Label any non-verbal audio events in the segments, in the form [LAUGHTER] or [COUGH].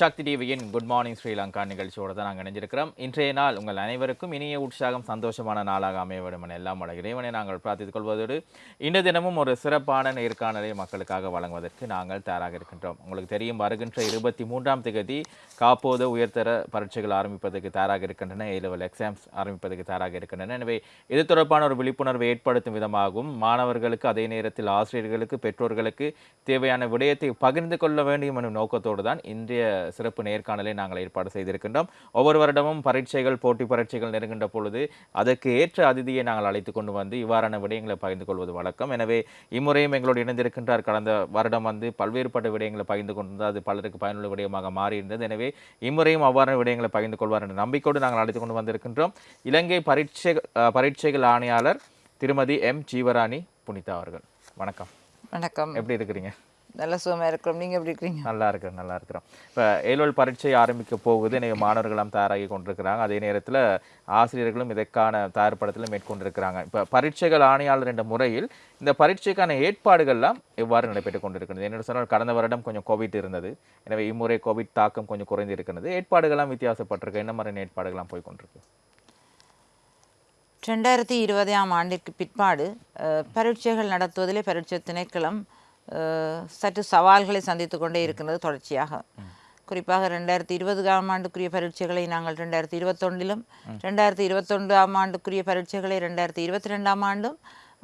சக்தி டிவியின் good morning Sri Lanka நிகழ்ச்சியோடு தான் நாங்கள் இணைஞ்சிருக்கிறோம். இன்றைய நாள் உங்கள் அனைவருக்கும் இனிய உற்சாகம் சந்தோஷமான நாளாக அமைய வேண்டும் என எல்லாம் வள இறைவனை நாங்கள் பிரார்த்தித்துக் கொள்வதோடு இந்த தினமும் ஒரு சிறப்பான நேர்காணலை மக்களுக்காக வழங்குவதற்கு நாங்கள் தயாராக இருக்கின்றோம். உங்களுக்கு தெரியும் வருகின்ற இருபத்தி மூன்றாம் தேதி காப்போது உயர்தர பரீட்சைகள் ஆரம்பிப்பதற்கு தயாராக இருக்கின்றன. ஏ லெவல் எக்ஸாம்ஸ் ஆரம்பிப்பதற்கு தயாராக இருக்கின்றன. எனவே இது தொடர்பான ஒரு விழிப்புணர்வை ஏற்படுத்தும் விதமாகவும் மாணவர்களுக்கு அதே நேரத்தில் ஆசிரியர்களுக்கு பெற்றோர்களுக்கு தேவையான விடயத்தை பகிர்ந்து கொள்ள வேண்டும் எனும் நோக்கத்தோடு தான் இன்றைய சிறப்பு நேர்காணலை நாங்கள் ஏற்பாடு செய்திருக்கின்றோம். ஒவ்வொரு வருடமும் பரீட்சைகள் போட்டி பரீட்சைகள் நெருங்கின்ற பொழுது அதற்கு ஏற்ற அதிதியை நாங்கள் அழைத்து கொண்டு வந்து இவ்வாறான விடயங்களை பகிர்ந்து கொள்வது வழக்கம். எனவே இம்முறையும் எங்களோடு இணைந்திருக்கின்றார். கடந்த வருடம் வந்து பல்வேறுபட்ட விடயங்களை பகிர்ந்து கொண்டு அது பலருக்கு பயனுள்ள விடயமாக மாறியிருந்தது. எனவே இம்முறையும் அவ்வாறான விடயங்களை பகிர்ந்து கொள்வார் என்ற நம்பிக்கையோடு நாங்கள் அழைத்து கொண்டு வந்திருக்கின்றோம். இலங்கை பரீட்சை பரீட்சைகள் ஆணையாளர் திருமதி எம் ஜீவராணி புனிதா அவர்கள். வணக்கம். வணக்கம். எப்படி இருக்கிறீங்க? நல்ல சுகமாக இருக்கிறோம். நீங்கள் எப்படி இருக்கிறீங்க? நல்லா இருக்கிறோம் நல்லா இருக்கிறோம். இப்போ ஏழோல் பரீட்சை ஆரம்பிக்க போகுது. இன்னைக்கு மாணவர்களாம் தயாராகி கொண்டிருக்கிறாங்க. அதே நேரத்தில் ஆசிரியர்களும் இதற்கான தயார்படுத்தலும் மேற்கொண்டிருக்கிறாங்க. இப்போ பரீட்சைகள் ஆணையாளர் என்ற முறையில் இந்த பரீட்சைக்கான ஏற்பாடுகள்லாம் எவ்வாறு நடைபெற்று கொண்டிருக்கிறது என்ன சொன்னால் கடந்த வருடம் கொஞ்சம் கோவிட் இருந்தது. எனவே இம்முறை கோவிட் தாக்கம் கொஞ்சம் குறைந்து இருக்கிறது ஏற்பாடுகள்லாம் வித்தியாசப்பட்டிருக்கு. என்ன மாதிரியான ஏற்பாடுகள்லாம் போய் கொண்டிருக்கு? ரெண்டாயிரத்தி இருபதாம் ஆண்டிற்கு பிற்பாடு பரீட்சைகள் நடத்துவதிலே பரீட்சை திணைக்களம் சற்று சவால்களை சந்தித்து கொண்டே இருக்கின்றது தொடர்ச்சியாக. குறிப்பாக ரெண்டாயிரத்தி இருபதாம் ஆண்டுக்குரிய பரீட்சைகளை நாங்கள் ரெண்டாயிரத்தி இருபத்தொன்றிலும் ரெண்டாயிரத்தி இருபத்தொன்றாம் ஆண்டுக்குரிய பரீட்சைகளை ரெண்டாயிரத்தி இருபத்தி ரெண்டாம் ஆண்டும்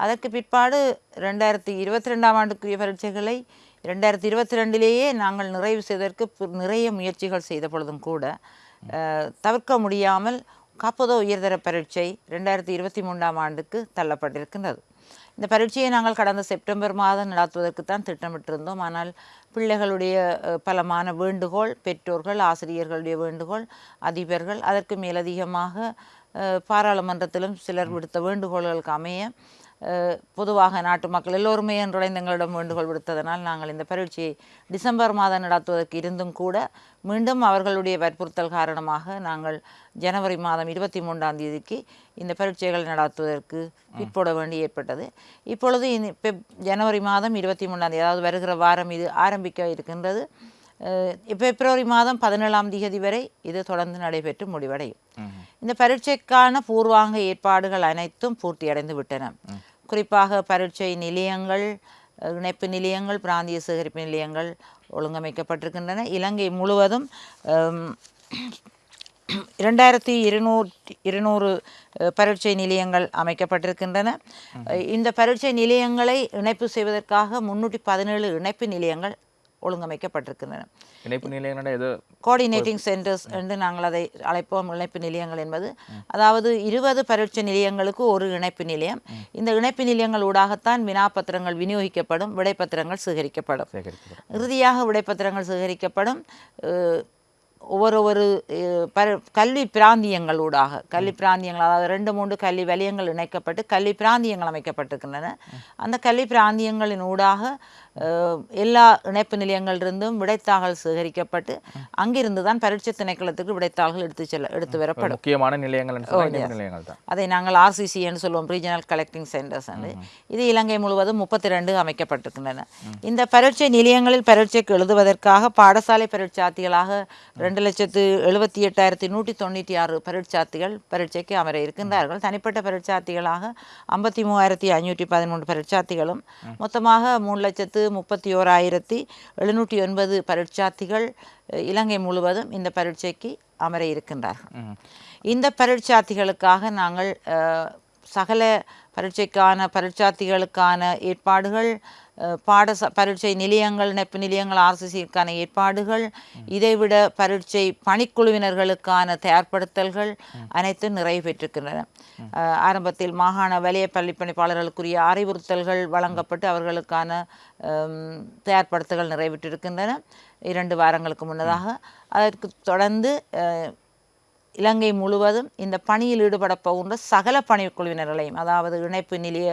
அதற்கு பிற்பாடு ரெண்டாயிரத்தி இருபத்தி ரெண்டாம் ஆண்டுக்குரிய பரீட்சைகளை ரெண்டாயிரத்தி இருபத்தி ரெண்டிலேயே நாங்கள் நிறைவு செய்வதற்கு நிறைய முயற்சிகள் செய்த பொழுதும் கூட தவிர்க்க முடியாமல் காப்பதோ உயர்தர பரீட்சை ரெண்டாயிரத்தி இருபத்தி மூன்றாம் ஆண்டுக்கு தள்ளப்பட்டிருக்கின்றது. இந்த பரீட்சையை நாங்கள் கடந்த செப்டம்பர் மாதம் நடத்துவதற்கு தான் திட்டமிட்டிருந்தோம். ஆனால் பிள்ளைகளுடைய பலமான வேண்டுகோள் பெற்றோர்கள் ஆசிரியர்களுடைய வேண்டுகோள் அதிபர்கள் அதற்கு மேலதிகமாக பாராளுமன்றத்திலும் சிலர் விடுத்த வேண்டுகோள்களுக்கு அமைய பொதுவாக நாட்டு மக்கள் எல்லோருமே என்றுடைந்து எங்களிடம் வேண்டுகோள் விடுத்ததனால் நாங்கள் இந்த பரீட்சையை டிசம்பர் மாதம் நடத்துவதற்கு இருந்தும் கூட மீண்டும் அவர்களுடைய வற்புறுத்தல் காரணமாக நாங்கள் ஜனவரி மாதம் இருபத்தி மூன்றாம் தேதிக்கு இந்த பரீட்சைகள் நடத்துவதற்கு பிற்போட வேண்டி ஏற்பட்டது. இப்பொழுது ஜனவரி மாதம் இருபத்தி மூன்றாம் தேதி அதாவது வருகிற வாரம் இது ஆரம்பிக்க இருக்கின்றது. பிப்ரவரி மாதம் பதினேழாம் தேதி வரை இது தொடர்ந்து நடைபெற்று முடிவடையும். இந்த பரீட்சைக்கான பூர்வாங்க ஏற்பாடுகள் அனைத்தும் பூர்த்தியடைந்து விட்டன. குறிப்பாக பரீட்சை நிலையங்கள் இணைப்பு நிலையங்கள் பிராந்திய சேகரிப்பு நிலையங்கள் ஒழுங்கமைக்கப்பட்டிருக்கின்றன. இலங்கை முழுவதும் இரண்டாயிரத்தி இருநூற்றி இருநூறு பரீட்சை நிலையங்கள் அமைக்கப்பட்டிருக்கின்றன. இந்த பரீட்சை நிலையங்களை இணைப்பு செய்வதற்காக முன்னூற்றி பதினேழு இணைப்பு நிலையங்கள் ஒழுங்கமைக்கப்பட்டிருக்கின்றன. இணைப்பு நிலையங்களோட ஏதோ கோஆர்டினேட்டிங் சென்டர்ஸ் என்று நாங்கள் அதை அழைப்போம். இணைப்பு நிலையங்கள் என்பது. அதாவது இருபது பரீட்சை நிலையங்களுக்கு ஒரு இணைப்பு நிலையம். இந்த இணைப்பு நிலையங்கள் ஊடாகத்தான் வினாப்பத்திரங்கள் விநியோகிக்கப்படும் விடைப்பத்திரங்கள் சேகரிக்கப்படும். இறுதியாக விடைப்பத்திரங்கள் சேகரிக்கப்படும் ஒவ்வொரு ஒரு பர- கல்வி பிராந்தியங்களூடாக கல்வி பிராந்தியங்கள் அதாவது ரெண்டு மூன்று கல்வி வலயங்கள் இணைக்கப்பட்டு கல்வி பிராந்தியங்கள் அமைக்கப்பட்டிருக்கின்றன. அந்த கல்வி பிராந்தியங்களின் ஊடாக எல்லா இணைப்பு நிலையங்களிலிருந்தும் விடைத்தாள்கள் சேகரிக்கப்பட்டு அங்கிருந்து தான் பரீட்சை திணைக்களத்துக்கு விடைத்தாள்கள் எடுத்து செல்ல எடுத்து வரப்படும். முக்கியமான நிலையங்கள் அதை நாங்கள் ஆர்சிசி என்று சொல்லுவோம் ரீஜனல் கலெக்டிங் சென்டர்ஸ் என்று. இது இலங்கை முழுவதும் முப்பத்தி ரெண்டு அமைக்கப்பட்டிருக்கின்றன இந்த பரீட்சை நிலையங்களில் பரீட்சைக்கு எழுதுவதற்காக பாடசாலை பரீட்சார்த்திகளாக ரெண்டு லட்சத்து எழுபத்தி எட்டாயிரத்தி நூற்றி தொண்ணூற்றி ஆறு பரீட்சார்த்திகள் பரீட்சைக்கு அமர இருக்கின்றார்கள். தனிப்பட்ட பரீட்சார்த்திகளாக ஐம்பத்தி மூவாயிரத்தி ஐநூற்றி பதிமூன்று பரீட்சார்த்திகளும் மொத்தமாக மூணு லட்சத்து முப்பத்தி ஓராயிரத்தி எழுநூற்றி ஒன்பது பரீட்சார்த்திகள் இலங்கை முழுவதும் இந்த பரீட்சைக்கு அமர இருக்கின்றார்கள். இந்த பரீட்சார்த்திகளுக்காக நாங்கள் சகல பரீட்சைக்கான பரீட்சார்த்திகளுக்கான ஏற்பாடுகள் பாடச பரீட்சை நிலையங்கள் நெப்பு நிலையங்கள் ஆர்சிசிக்கான ஏற்பாடுகள் இதைவிட பரீட்சை பணிக்குழுவினர்களுக்கான தயார்படுத்தல்கள் அனைத்தும் நிறைவு பெற்றிருக்கின்றன. ஆரம்பத்தில் மாகாண வலய பள்ளி பணிப்பாளர்களுக்குரிய அறிவுறுத்தல்கள் வழங்கப்பட்டு அவர்களுக்கான தயார்படுத்தல்கள் நிறைவேற்றிருக்கின்றன இரண்டு வாரங்களுக்கு முன்னதாக. அதற்கு தொடர்ந்து இலங்கை முழுவதும் இந்த பணியில் ஈடுபட போகின்ற சகல பணிக்குழுவினர்களையும் அதாவது இணைப்பு நிலைய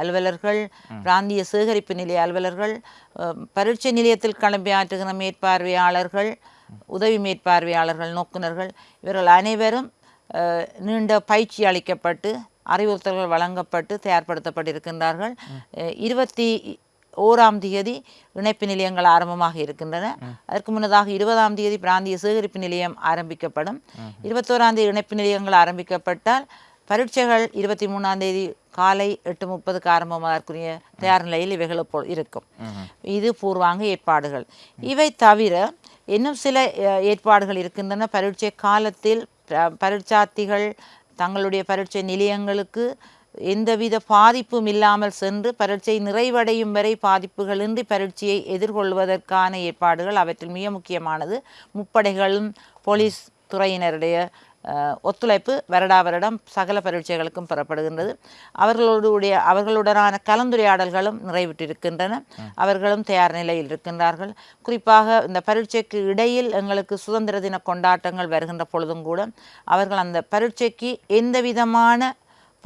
அலுவலர்கள் பிராந்திய சேகரிப்பு நிலைய அலுவலர்கள் பரீட்சை நிலையத்தில் கிளம்பியாற்றுகிற மேற்பார்வையாளர்கள் உதவி மேற்பார்வையாளர்கள் நோக்குனர்கள் இவர்கள் அனைவரும் நீண்ட பயிற்சி அளிக்கப்பட்டு அறிவுறுத்தல்கள் வழங்கப்பட்டு தயார்படுத்தப்பட்டிருக்கின்றார்கள். இருபத்தி ஓராம் தேதி இணைப்பு நிலையங்கள் ஆரம்பமாக இருக்கின்றன. அதற்கு முன்னதாக இருபதாம் தேதி பிராந்திய சேகரிப்பு நிலையம் ஆரம்பிக்கப்படும். இருபத்தோராம் தேதி இணைப்பு நிலையங்கள் ஆரம்பிக்கப்பட்டால் பரீட்சைகள் இருபத்தி மூணாம் தேதி காலை எட்டு முப்பதுக்கு ஆரம்பமாகக்கூடிய தயார் நிலையில் இவைகள் இப்போ இருக்கும். இது பூர்வாங்க ஏற்பாடுகள். இவை தவிர இன்னும் சில ஏற்பாடுகள் இருக்கின்றன. பரீட்சை காலத்தில் பரீட்சார்த்திகள் தங்களுடைய பரீட்சை நிலையங்களுக்கு எந்தவித பாதிப்பும் இல்லாமல் சென்று பரீட்சை நிறைவடையும் வரை பாதிப்புகளின்றி பரீட்சையை எதிர்கொள்வதற்கான ஏற்பாடுகள் அவற்றில் மிக முக்கியமானது. முப்படைகளும் போலீஸ் துறையினருடைய ஒத்துழைப்பு வருடா வருடம் சகல பரீட்சைகளுக்கும் பெறப்படுகின்றது. அவர்களுடைய அவர்களுடனான கலந்துரையாடல்களும் நிறைவுற்றிருக்கின்றன அவர்களும் தயார் நிலையில் இருக்கின்றார்கள். குறிப்பாக இந்த பரீட்சைக்கு இடையில் எங்களுக்கு சுதந்திர தின கொண்டாட்டங்கள் வருகின்ற பொழுதும் கூட அவர்கள் அந்த பரீட்சைக்கு எந்த விதமான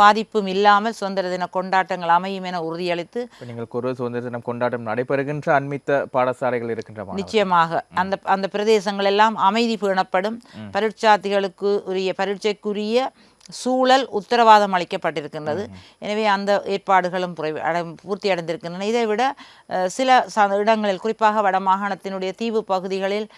பாதிப்பும் இல்லாமல் சுதந்திர தின கொண்டாட்டங்கள் அமையும் என உறுதியளித்து நீங்கள் ஒரு சுதந்திர தினம் கொண்டாட்டம் நடைபெறுகின்ற அண்மித்த பாடசாலைகள் இருக்கின்ற மாணவர்கள். நிச்சயமாக அந்த அந்த பிரதேசங்கள் எல்லாம் அமைதி பேணப்படும். பரீட்சார்த்திகளுக்கு உரிய பரீட்சைக்குரிய சூழல் உத்தரவாதம் அளிக்கப்பட்டிருக்கின்றது. எனவே அந்த ஏற்பாடுகளும் பூர்த்தி அடைந்திருக்கின்றன. இதை விட சில ச- இடங்களில் குறிப்பாக வடமாகாணத்தினுடைய தீவு பகுதிகளில்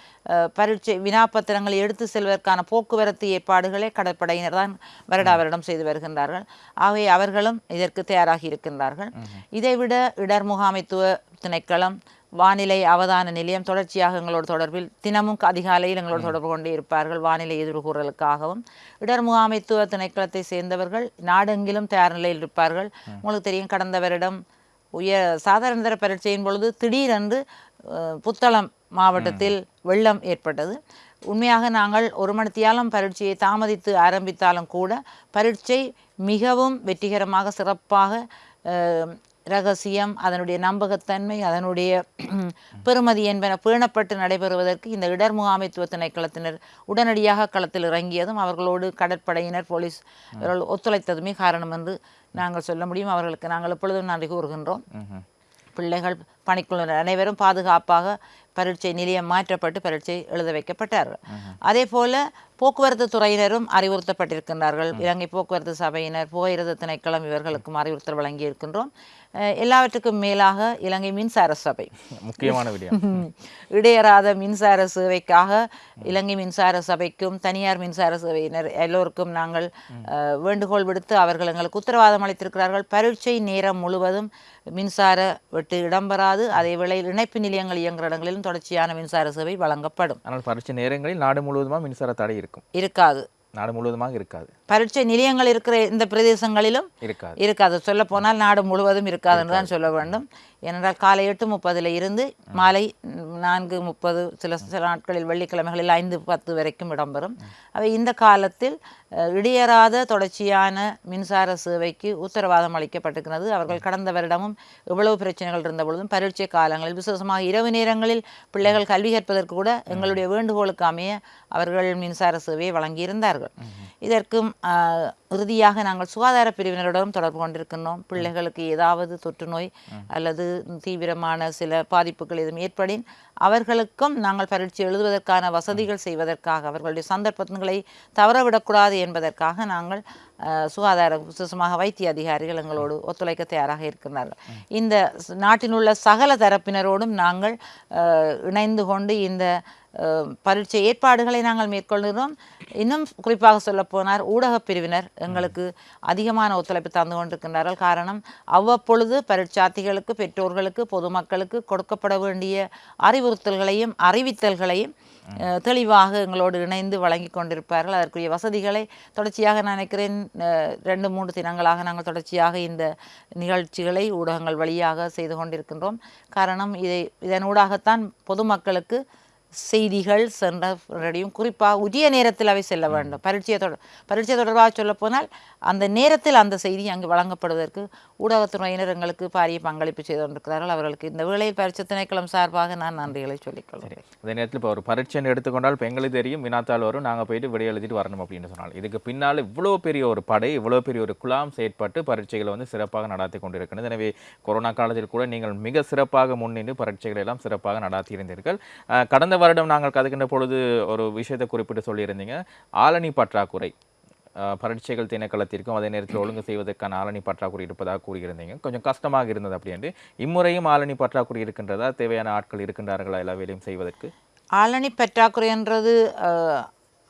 பரீட்சை வினாப்பத்திரங்களை எடுத்து செல்வதற்கான போக்குவரத்து ஏற்பாடுகளை கடற்படையினர் தான் வருடா வருடம் செய்து வருகின்றார்கள். ஆகவே அவர்களும் இதற்கு தயாராகி இருக்கின்றார்கள். இதைவிட இடர் முகாமைத்துவ திணைக்களம் வானிலை அவதான நிலையம் தொடர்ச்சியாக எங்களோட தொடர்பில் தினமும் அதிகாலையில் எங்களோட தொடர்பு கொண்டே இருப்பார்கள். வானிலை எதிர்கூறலுக்காகவும் இடர் முகாமைத்துவ திணைக்களத்தை சேர்ந்தவர்கள் நாடெங்கிலும் தயார் நிலையில் இருப்பார்கள். உங்களுக்கு தெரியும் கடந்த வருடம் உயர் சாதாரண தர பரீட்சையின் பொழுது திடீரென்று புத்தளம் மாவட்டத்தில் வெள்ளம் ஏற்பட்டது. உண்மையாக நாங்கள் ஒரு மணித்தியாலம் பரீட்சையை தாமதித்து ஆரம்பித்தாலும் கூட பரீட்சை மிகவும் வெற்றிகரமாக சிறப்பாக ரகசியம் அதனுடைய நம்பகத்தன்மை அதனுடைய [CLEARS THROAT] பெறுமதி என்பன பேணப்பட்டு நடைபெறுவதற்கு இந்த இடர் முகாமைத்துவ திணைக்களத்தினர் உடனடியாக களத்தில் இறங்கியதும் அவர்களோடு கடற்படையினர் போலீஸ் இவர்கள் ஒத்துழைத்ததுமே காரணம் என்று நாங்கள் சொல்ல முடியும். அவர்களுக்கு நாங்கள் எப்பொழுதும் நன்றி கூறுகின்றோம். பிள்ளைகள் பணிக்குழுவினர் அனைவரும் பாதுகாப்பாக பரீட்சை நிலையம் மாற்றப்பட்டு பரீட்சை எழுத வைக்கப்பட்டார்கள். அதே போல போக்குவரத்து துறையினரும் அறிவுறுத்தப்பட்டிருக்கின்றார்கள். இலங்கை போக்குவரத்து சபையினர் போயிரத திணைக்களம் இவர்களுக்கும் அறிவுறுத்தல் வழங்கி இருக்கின்றோம் அஹ் எல்லாவற்றுக்கும் மேலாக இலங்கை மின்சார சபை. முக்கியமான விடயம். [LAUGHS] இடையறாத மின்சார சேவைக்காக இலங்கை மின்சார சபைக்கும் தனியார் மின்சார சேவையினர் எல்லோருக்கும் நாங்கள் வேண்டுகோள் விடுத்து அவர்கள் எங்களுக்கு உத்தரவாதம் அளித்திருக்கிறார்கள். பரீட்சை நேரம் முழுவதும் மின்சார வெட்டு இடம்பெறாது அதே வேளையில் இணைப்பு நிலையங்கள் இயங்குகிற இடங்களிலும் தொடர்ச்சியான மின்சார சேவை வழங்கப்படும். ஆனால் பரீட்சை நேரங்களில் நாடு முழுவதுமாக மின்சார தடை இருக்கும்? இருக்காது. நாடு முழுவதுமாக இருக்காது. பரீட்சை நிலையங்கள் இருக்கிற இந்த பிரதேசங்களிலும் இருக்காது. இருக்காது. சொல்ல போனால் நாடு முழுவதும் இருக்காதுன்னு தான் சொல்ல வேண்டும். ஏனென்றால் காலை எட்டு முப்பதில் இருந்து மாலை நான்கு முப்பது சில சில நாட்களில் வெள்ளிக்கிழமைகளில் ஐந்து பத்து வரைக்கும் இடம்பெறும். அவை இந்த காலத்தில் இடையறாத தொடர்ச்சியான மின்சார சேவைக்கு உத்தரவாதம் அளிக்கப்பட்டிருக்கிறது. அவர்கள் கடந்த வருடமும் எவ்வளவு பிரச்சனைகள் இருந்த பொழுதும் பரீட்சை காலங்களில் விசேஷமாக இரவு நேரங்களில் பிள்ளைகள் கல்வி கற்பதற்கு கூட எங்களுடைய வேண்டுகோளுக்கு அமைய அவர்கள் மின்சார சேவையை வழங்கியிருந்தார்கள். இதற்கும் இறுதியாக நாங்கள் சுகாதார பிரிவினருடன் தொடர்பு கொண்டிருக்கின்றோம். பிள்ளைகளுக்கு ஏதாவது தொற்று நோய் அல்லது தீவிரமான சில பாதிப்புகள் எதுவும் ஏற்படின் அவர்களுக்கும் நாங்கள் பரீட்சை எழுதுவதற்கான வசதிகள் செய்வதற்காக அவர்களுடைய சந்தர்ப்பங்களை தவறவிடக்கூடாது என்பதற்காக நாங்கள் சுகாதார விசேஷமாக வைத்திய அதிகாரிகள் எங்களோடு ஒத்துழைக்க தயாராக இருக்கின்றார்கள். இந்த நாட்டில் உள்ள சகல தரப்பினரோடும் நாங்கள் இணைந்து கொண்டு இந்த பரீட்சை ஏற்பாடுகளை நாங்கள் மேற்கொள்கிறோம். இன்னும் குறிப்பாக சொல்லப்போனார் ஊடகப் பிரிவினர் எங்களுக்கு அதிகமான ஒத்துழைப்பு தந்து கொண்டிருக்கின்றார்கள். காரணம் அவ்வப்பொழுது பரீட்சார்த்திகளுக்கு பெற்றோர்களுக்கு பொதுமக்களுக்கு கொடுக்கப்பட வேண்டிய அறிவுறுத்தல்களையும் அறிவித்தல்களையும் தெளிவாக எங்களோடு இணைந்து வழங்கி கொண்டிருப்பார்கள். அதற்குரிய வசதிகளை தொடர்ச்சியாக நான் நினைக்கிறேன் ரெண்டு மூன்று தினங்களாக நாங்கள் தொடர்ச்சியாக இந்த நிகழ்ச்சிகளை ஊடகங்கள் வழியாக செய்து கொண்டிருக்கின்றோம். காரணம் இதை இதனூடாகத்தான் பொதுமக்களுக்கு செய்திகள் சென்றடையும் குறிப்பாக உரிய நேரத்தில் அவை செல்ல வேண்டும். பரீட்சையை தொடர் பரீட்சை தொடர்பாக சொல்லப்போனால் அந்த நேரத்தில் அந்த செய்தி அங்கு வழங்கப்படுவதற்கு ஊடகத்துறையினர் எங்களுக்கு பாரிய பங்களிப்பு செய்து கொண்டிருக்கிறார்கள். அவர்களுக்கு இந்த வேளையில் பரீட்சை திணைக்களம் சார்பாக நான் நன்றிகளை சொல்லிக்கொள்கிறேன். இந்த நேரத்தில் இப்போ ஒரு பரீட்சைன்னு எடுத்துக்கொண்டால் இப்போ எங்களுக்கு தெரியும் வினாத்தாள் வரும் நாங்கள் போயிட்டு விடை எழுதிட்டு வரணும் அப்படின்னு சொன்னால். இதுக்கு பின்னால் இவ்வளோ பெரிய ஒரு படை இவ்வளோ பெரிய ஒரு குழாம் செயற்பட்டு பரீட்சைகளை வந்து சிறப்பாக நடத்தி கொண்டிருக்கிறது. எனவே கொரோனா காலத்தில் கூட நீங்கள் மிக சிறப்பாக முன்னின்று பரீட்சைகளை எல்லாம் சிறப்பாக நடத்தியிருந்தீர்கள் கடந்த வருடம் நாங்கள் கதைக்கின்ற பொழுது ஒரு விஷயத்தை குறிப்பிட்டு சொல்லியிருந்தீங்க. ஆளணி பற்றாக்குறை. பரீட்சைகள் திணைக்களத்திற்கும் அதே நேரத்தில் ஒழுங்கு செய்வதற்கான ஆளணி பற்றாக்குறை இருப்பதாக கூறியிருந்தீங்க. கொஞ்சம் கஷ்டமாக இருந்தது அப்படின்ட்டு இம்முறையும் ஆளணி பற்றாக்குறை இருக்கின்றதா? தேவையான ஆட்கள் இருக்கின்றார்களா எல்லா வேலையும் செய்வதற்கு? ஆளணி பற்றாக்குறைன்றது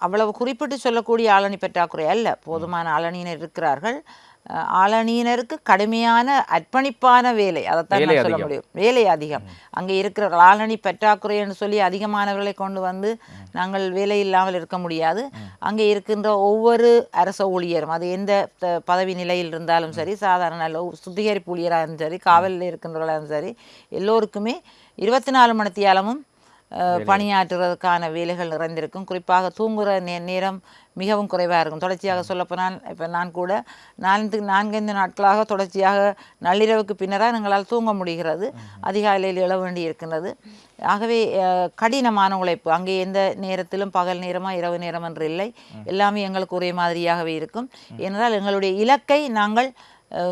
அவ்வளவு குறிப்பிட்டு சொல்லக்கூடிய ஆளணி பற்றாக்குறை அல்ல. போதுமான ஆளணியினர் இருக்கிறார்கள். ஆளணியினருக்கு கடுமையான அர்ப்பணிப்பான வேலை. அதைத்தான் நான் சொல்ல. முடியும். வேலை அதிகம். அங்கே இருக்கிற ஆளணி பற்றாக்குறைன்னு சொல்லி அதிகமானவர்களை கொண்டு வந்து நாங்கள் வேலை இல்லாமல் இருக்க முடியாது. அங்கே இருக்கின்ற ஒவ்வொரு அரச ஊழியரும் அது எந்த பதவி நிலையில் இருந்தாலும் சரி சாதாரண சுத்திகரிப்பு ஊழியராக இருந்தாலும் சரி காவலில் இருக்கின்றவர்களாலும் சரி எல்லோருக்குமே இருபத்தி நாலு மணித்தியாலமும் அஹ், பணியாற்றுவதற்கான வேலைகள் நிறைந்திருக்கும். குறிப்பாக தூங்குகிற நே நேரம் மிகவும் குறைவாக இருக்கும். தொடர்ச்சியாக சொல்லப்போனால் இப்போ நான் கூட நான்கு நான்கைந்து நாட்களாக தொடர்ச்சியாக நள்ளிரவுக்கு பின்னராக எங்களால் தூங்க முடிகிறது. அதிகாலையில் எழ வேண்டி இருக்கின்றது. ஆகவே கடினமான உழைப்பு. அங்கே எந்த நேரத்திலும் பகல் நேரமா இரவு நேரம் என்று இல்லை. எல்லாமே எங்களுக்கு ஒரே மாதிரியாகவே இருக்கும். ஏனென்றால் எங்களுடைய இலக்கை நாங்கள்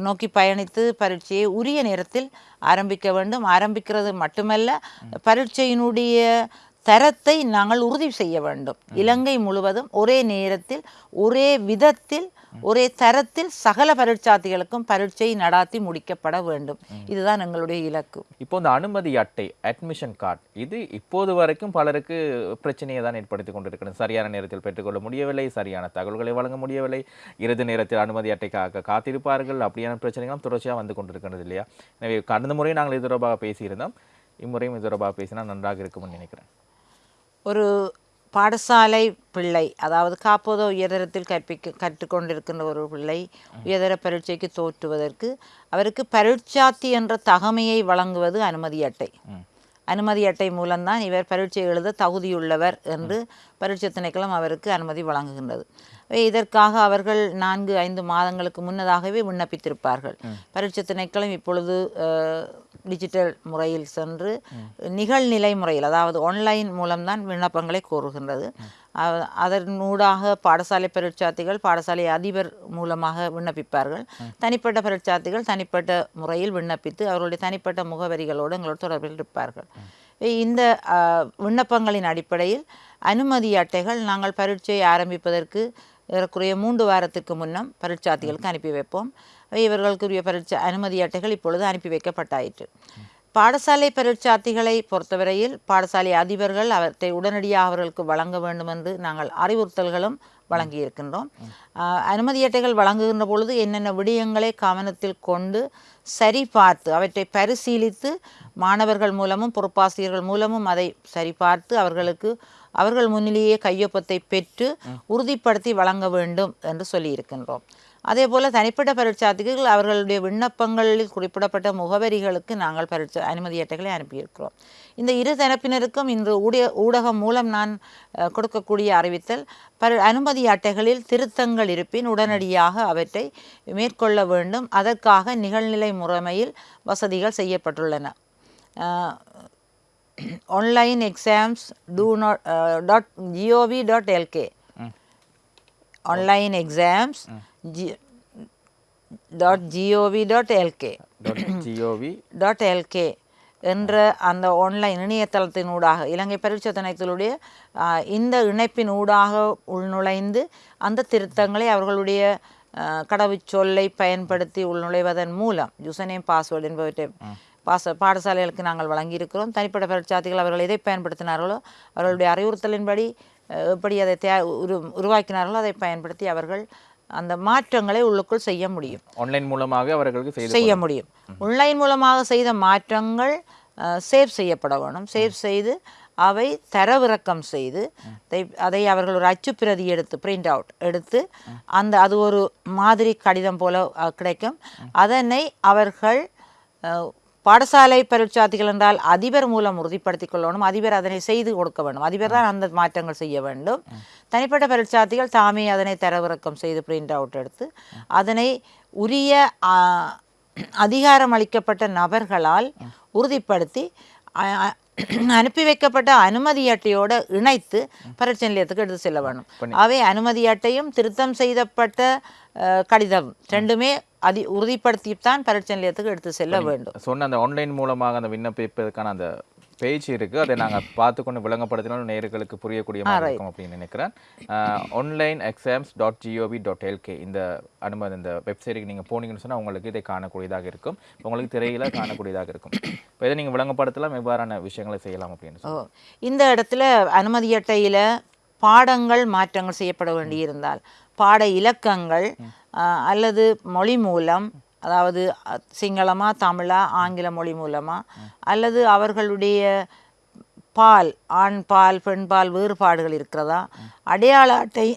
நோக்கி பயணித்து பரீட்சையை உரிய நேரத்தில் ஆரம்பிக்க வேண்டும். ஆரம்பிக்கிறது மட்டுமல்ல பரீட்சையினுடைய தரத்தை நாங்கள் உறுதி செய்ய வேண்டும். இலங்கை முழுவதும் ஒரே நேரத்தில் ஒரே விதத்தில் ஒரே தரத்தில் சகல பரீட்சார்த்திகளுக்கும் பரீட்சை நடாத்தி முடிக்கப்பட வேண்டும். இதுதான் எங்களுடைய இலக்கு. இப்போ இந்த அனுமதி அட்டை அட்மிஷன் கார்டு இது இப்போது வரைக்கும் பலருக்கு பிரச்சனையை தான் ஏற்படுத்தி கொண்டிருக்கிறது. சரியான நேரத்தில் பெற்றுக்கொள்ள முடியவில்லை சரியான தகவல்களை வழங்க முடியவில்லை. இறுதி நேரத்தில் அனுமதி அட்டைக்காக காத்திருப்பார்கள். அப்படியான பிரச்சனைகளும் தொடர்ச்சியாக வந்து கொண்டிருக்கிறது இல்லையா? எனவே கடந்த முறை நாங்கள் இது தொடர்பாக பேசியிருந்தோம். இம்முறையும் இது தொடர்பாக பேசினா நன்றாக இருக்கும்னு நினைக்கிறேன். ஒரு பாடசாலை பிள்ளை அதாவது காப்போதோ உயர்தரத்தில் கற்பிக்க கற்றுக்கொண்டிருக்கின்ற ஒரு பிள்ளை உயர்தர பரீட்சைக்கு தோற்றுவதற்கு அவருக்கு பரீட்சாத்தி என்ற தகமையை வழங்குவது அனுமதி அட்டை. அனுமதி அட்டை மூலம்தான் இவர் பரீட்சை எழுத தகுதியுள்ளவர் என்று பரீட்சை திணைக்களம் அவருக்கு அனுமதி வழங்குகின்றது. இதற்காக அவர்கள் நான்கு ஐந்து மாதங்களுக்கு முன்னதாகவே விண்ணப்பித்திருப்பார்கள். பரீட்சை திணைக்களம் இப்பொழுது டிஜிட்டல் முறையில் சென்று நிகழ்நிலை முறையில் அதாவது ஆன்லைன் மூலம்தான் விண்ணப்பங்களை கோருகின்றது. அதனூடாக பாடசாலை பரீட்சார்த்திகள் பாடசாலை அதிபர் மூலமாக விண்ணப்பிப்பார்கள். தனிப்பட்ட பரீட்சார்த்திகள் தனிப்பட்ட முறையில் விண்ணப்பித்து அவர்களுடைய தனிப்பட்ட முகவரிகளோடு எங்களோட தொடர்பில் இருப்பார்கள். இந்த விண்ணப்பங்களின் அடிப்படையில் அனுமதி அட்டைகள் நாங்கள் பரீட்சையை ஆரம்பிப்பதற்கு ஏறக்குறைய மூன்று வாரத்திற்கு முன்னம் பரீட்சார்த்திகளுக்கு அனுப்பி வைப்போம். இவர்களுக்குரிய பரீட்சை அனுமதி அட்டைகள் இப்பொழுது அனுப்பி வைக்கப்பட்டாயிற்று. பாடசாலை பரீட்சார்த்திகளை பொறுத்தவரையில் பாடசாலை அதிபர்கள் அவற்றை உடனடியாக அவர்களுக்கு வழங்க வேண்டும் என்று நாங்கள் அறிவுறுத்தல்களும் வழங்கியிருக்கின்றோம். அனுமதி அட்டைகள் வழங்குகின்ற பொழுது என்னென்ன விடயங்களை கவனத்தில் கொண்டு சரி பார்த்து அவற்றை பரிசீலித்து மாணவர்கள் மூலமும் பொறுப்பாசிரியர்கள் மூலமும் அதை சரிபார்த்து அவர்களுக்கு அவர்கள் முன்னிலேயே கையொப்பத்தை பெற்று உறுதிப்படுத்தி வழங்க வேண்டும் என்று சொல்லியிருக்கின்றோம். அதே போல தனிப்பட்ட பரீட்சார்த்திகள் அவர்களுடைய விண்ணப்பங்களில் குறிப்பிடப்பட்ட முகவரிகளுக்கு நாங்கள் பரீட்சை அனுமதி அட்டைகளை அனுப்பியிருக்கிறோம். இந்த இரு தரப்பினருக்கும் இன்று ஊடக ஊடகம் மூலம் நான் கொடுக்கக்கூடிய அறிவித்தல் பர அனுமதி அட்டைகளில் திருத்தங்கள் இருப்பின் உடனடியாக அவற்றை மேற்கொள்ள வேண்டும். அதற்காக நிகழ்நிலை முறைமையில் வசதிகள் செய்யப்பட்டுள்ளன. ஆன்லைன் எக்ஸாம்ஸ் டூ not dot G O V dot LK online exams G dot G O V dot LK G O V dot LK என்ற அந்த ஆன்லைன் இணையதளத்தின் ஊடாக இலங்கை ஆஹ், இந்த இணைப்பின் ஊடாக உள்நுழைந்து அந்த திருத்தங்களை அவர்களுடைய கடவுச்சொல்லை பயன்படுத்தி உள்நுழைவதன் மூலம் யூசர்நேம் பாஸ்வேர்டு என்பவற்றை பாச பாடசாலைகளுக்கு நாங்கள் வழங்கியிருக்கிறோம். தனிப்பட்ட பரீட்சார்த்திகள் அவர்கள் எதை பயன்படுத்தினார்களோ அவர்களுடைய அறிவுறுத்தலின்படி எப்படி அதை தே உரு உருவாக்கினார்களோ அதை பயன்படுத்தி அவர்கள் அந்த மாற்றங்களை உள்ளுக்குள் செய்ய முடியும். ஆன்லைன் மூலமாக அவர்களுக்கு செய்ய முடியும். ஆன்லைன் மூலமாக செய்த மாற்றங்கள் சேவ் செய்யப்பட வேணும் சேவ் செய்து அவை தரவிறக்கம் செய்து அதை அவர்கள் ஒரு அச்சுப்பிரதி எடுத்து பிரிண்ட் அவுட் எடுத்து அந்த அது ஒரு மாதிரி கடிதம் போல கிடைக்கும். அதனை அவர்கள் பாடசாலை பரீட்சார்த்திகள் என்றால் அதிபர் மூலம் உறுதிப்படுத்திக் கொள்ளணும் அதிபர் அதனை செய்து கொடுக்க வேண்டும். அதிபர் தான் அந்த மாற்றங்கள் செய்ய வேண்டும். தனிப்பட்ட பரீட்சார்த்திகள் தாமே அதனை தரவிறக்கம் செய்து பிரிண்ட் அவுட் எடுத்து அதனை உரிய அதிகாரம் அளிக்கப்பட்ட நபர்களால் உறுதிப்படுத்தி அனுப்பி வைக்கப்பட்ட அனுமதி அட்டையோடு இணைத்து பரீட்சை நிலையத்துக்கு எடுத்து செல்ல வேண்டும். அவை அனுமதி அட்டையும் திருத்தம் செய்யப்பட்ட அஹ், கடிதம் ரெண்டுமே அதி உறுதிப்படுத்தித்தான் பரீட்சை நிலையத்துக்கு எடுத்து செல்ல வேண்டும். சொன்ன அந்த ஆன்லைன் மூலமாக அந்த விண்ணப்பிப்பதற்கான அந்த பேஜ் இருக்குது அதை [COUGHS] நாங்கள் பார்த்து கொண்டு விளங்கப்படுத்தினாலும் நேர்களுக்கு புரியக்கூடிய மாதிரி இருக்கும் அப்படின்னு நினைக்கிறேன். Online exams dot G O V dot LK இந்த அனுமதி இந்த வெப்சைட்டுக்கு நீங்கள் போனீங்கன்னு சொன்னால் உங்களுக்கு இதை காணக்கூடியதாக இருக்கும். உங்களுக்கு திரையில காணக்கூடியதாக இருக்கும். இப்போ இதை நீங்கள் விளங்கப்படுத்தலாம் எவ்வாறான விஷயங்களை செய்யலாம் அப்படின்னு இந்த இடத்துல அனுமதி அட்டையில் பாடங்கள் மாற்றங்கள் செய்யப்பட வேண்டியிருந்தால் பாட இலக்கங்கள் அல்லது மொழி மூலம் அதாவது சிங்களமாக சிங்களமா தமிழா ஆங்கில மொழி மூலமாக அல்லது அவர்களுடைய பால் ஆண் பால் பெண் பால் வேறுபாடுகள் இருக்கிறதா? அடையாள அட்டை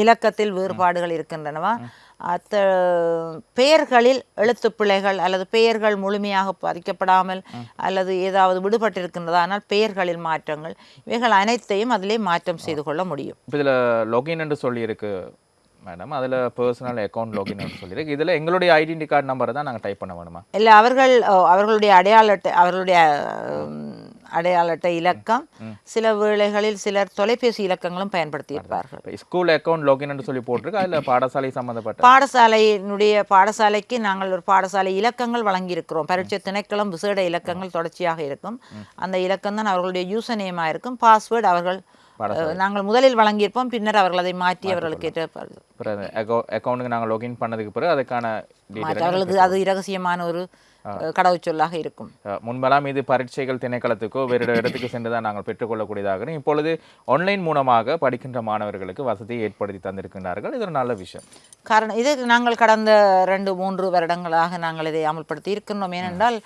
இலக்கத்தில் வேறுபாடுகள் இருக்கின்றனவா? அத்த பெயர்களில் எழுத்துப் பிழைகள் அல்லது பெயர்கள் முழுமையாக பதிக்கப்படாமல் அல்லது ஏதாவது விடுபட்டிருக்கின்றதா? ஆனால் பெயர்களில் மாற்றங்கள். இவைகள் அனைத்தையும் அதிலே மாற்றம் செய்து கொள்ள முடியும். இதில் login என்று சொல்லியிருக்கு மேடம் அதில் பர்சனல் அக்கௌண்ட் லாகின் சொல்லியிருக்கு. இதில் எங்களுடைய ஐடென்டி கார்டு நம்பரை தான் நாங்கள் டைப் பண்ண வேணுமா? இல்லை அவர்கள் அவர்களுடைய அடையாள அவர்களுடைய அடையாள அட்டை இலக்கம். சில வேளைகளில் சிலர் தொலைபேசி இலக்கங்களும் பயன்படுத்தியிருப்பார்கள். இப்போ ஸ்கூல் அக்கௌண்ட் லாகின் என்று சொல்லி போட்டிருக்கு. அதில் பாடசாலை சம்மந்தப்பட்ட பாடசாலையினுடைய பாடசாலைக்கு நாங்கள் ஒரு பாடசாலை இலக்கங்கள் வழங்கியிருக்கிறோம். பரீட்சை திணைக்களம் விசேட இலக்கங்கள் தொடர்ச்சியாக இருக்கும். அந்த இலக்கம் தான் அவர்களுடைய யூசர் நேமாக இருக்கும். பாஸ்வேர்டு அவர்கள் நாங்கள் முதலில் வழங்கியிருப்போம். பின்னர் அவர்கள் அதை மாற்றி அவர்களுக்கு ஏற்ற அக்கௌண்ட்டுக்கு நாங்கள் லாகின் பண்ணதுக்கு பிறகு அதுக்கான அவர்களுக்கு அது இரகசியமான ஒரு கடவுச்சொல்லாக இருக்கும். முன்பெல்லாம் இது பரீட்சைகள் திணைக்களத்துக்கோ வேறு இடத்துக்கு சென்று தான் நாங்கள் பெற்றுக்கொள்ளக்கூடியதாக. இப்பொழுது ஆன்லைன் மூலமாக படிக்கின்ற மாணவர்களுக்கு வசதியை ஏற்படுத்தி தந்திருக்கின்றார்கள். இது ஒரு நல்ல விஷயம். காரணம் இது நாங்கள் கடந்த ரெண்டு மூன்று வருடங்களாக நாங்கள் இதை அமல்படுத்தி இருக்கின்றோம். ஏனென்றால்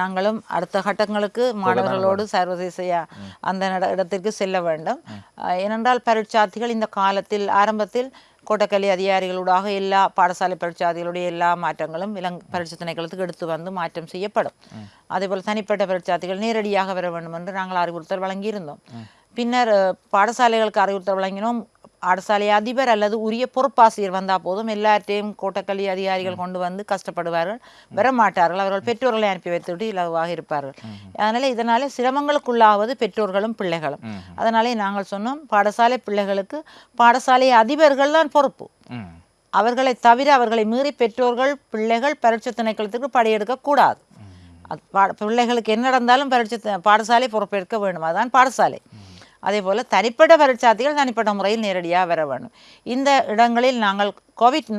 நாங்களும் அடுத்த கட்டங்களுக்கு மாணவர்களோடு சர்வதேச அந்த இடத்திற்கு செல்ல வேண்டும். ஏனென்றால் பரீட்சார்த்திகள் இந்த காலத்தில் ஆரம்பத்தில் கோட்டக்கல்வி அதிகாரிகளூடாக எல்லா பாடசாலை பரீட்சார்த்திகளுடைய எல்லா மாற்றங்களும் இளங் பரீட்சை திணைக்களத்துக்கு எடுத்து வந்து மாற்றம் செய்யப்படும் அதேபோல் தனிப்பட்ட பரீட்சார்த்திகள் நேரடியாக வர வேண்டும் என்று நாங்கள் அறிவுறுத்தல் வழங்கியிருந்தோம் பின்னர் பாடசாலைகளுக்கு அறிவுறுத்தல் வழங்கினோம் பாடசாலை அதிபர் அல்லது உரிய பொறுப்பாசிரியர் வந்தால் போதும். எல்லாத்தையும் கோட்டக்கல்வி அதிகாரிகள் கொண்டு வந்து கஷ்டப்படுவார்கள். வர மாட்டார்கள் அவர்கள் பெற்றோர்களை அனுப்பி வைத்துவிட்டு இலவாக இருப்பார்கள். அதனால இதனால சிரமங்களுக்குள்ளாவது பெற்றோர்களும் பிள்ளைகளும். அதனாலே நாங்கள் சொன்னோம் பாடசாலை பிள்ளைகளுக்கு பாடசாலை அதிபர்கள் தான் பொறுப்பு. அவர்களை தவிர அவர்களை மீறி பெற்றோர்கள் பிள்ளைகள் பரீட்சை திணைக்களத்துக்கு படையெடுக்க கூடாது. அது பா- பிள்ளைகளுக்கு என்ன நடந்தாலும் பரீட்சை பாடசாலை பொறுப்பேற்க வேண்டும். அதுதான் பாடசாலை. அதே போல் தனிப்பட்ட பரீட்சார்த்திகள் தனிப்பட்ட முறையில் நேரடியாக வர வேண்டும். இந்த இடங்களில் நாங்கள் கோவிட்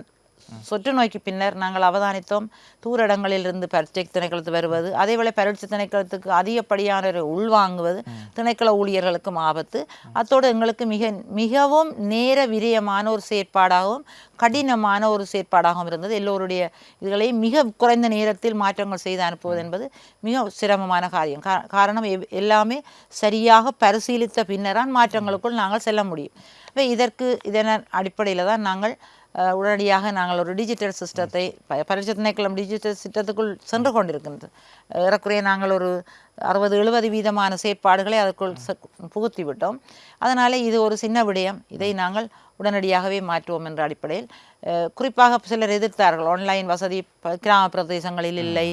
சொற்று நோய்க்கு பின்னர் நாங்கள் அவதானித்தோம். தூரடங்களில் இருந்து பரீட்சை திணைக்களத்து வருவது அதேபோல பரீட்சை திணைக்களத்துக்கு அதிகப்படியான உள்வாங்குவது திணைக்கள ஊழியர்களுக்கும் ஆபத்து. அத்தோடு எங்களுக்கு மிக மிகவும் நேர விரயமான ஒரு செயற்பாடாகவும் கடினமான ஒரு செயற்பாடாகவும் இருந்தது. எல்லோருடைய இதுகளையும் மிக குறைந்த நேரத்தில் மாற்றங்கள் செய்து அனுப்புவது என்பது மிக சிரமமான காரியம். காரணம் எவ்- எல்லாமே சரியாக பரிசீலித்த பின்னரான் மாற்றங்களுக்குள் நாங்கள் செல்ல முடியும். இதற்கு இதன் அடிப்படையில் தான் நாங்கள் உடனடியாக நாங்கள் ஒரு டிஜிட்டல் சிஸ்டத்தை ப- பரீட்சை திணைக்களம் டிஜிட்டல் சிஸ்டத்துக்குள் சென்று கொண்டிருக்கின்றது. ஏறக்குறைய நாங்கள் ஒரு அறுபது எழுபது வீதமான செயற்பாடுகளை அதற்குள் புகுத்தி விட்டோம் அதனால் இது ஒரு சின்ன விடயம். இதை நாங்கள் உடனடியாகவே மாற்றுவோம் என்ற அடிப்படையில் குறிப்பாக சிலர் எதிர்த்தார்கள். ஆன்லைன் வசதி கிராம பிரதேசங்களில் இல்லை.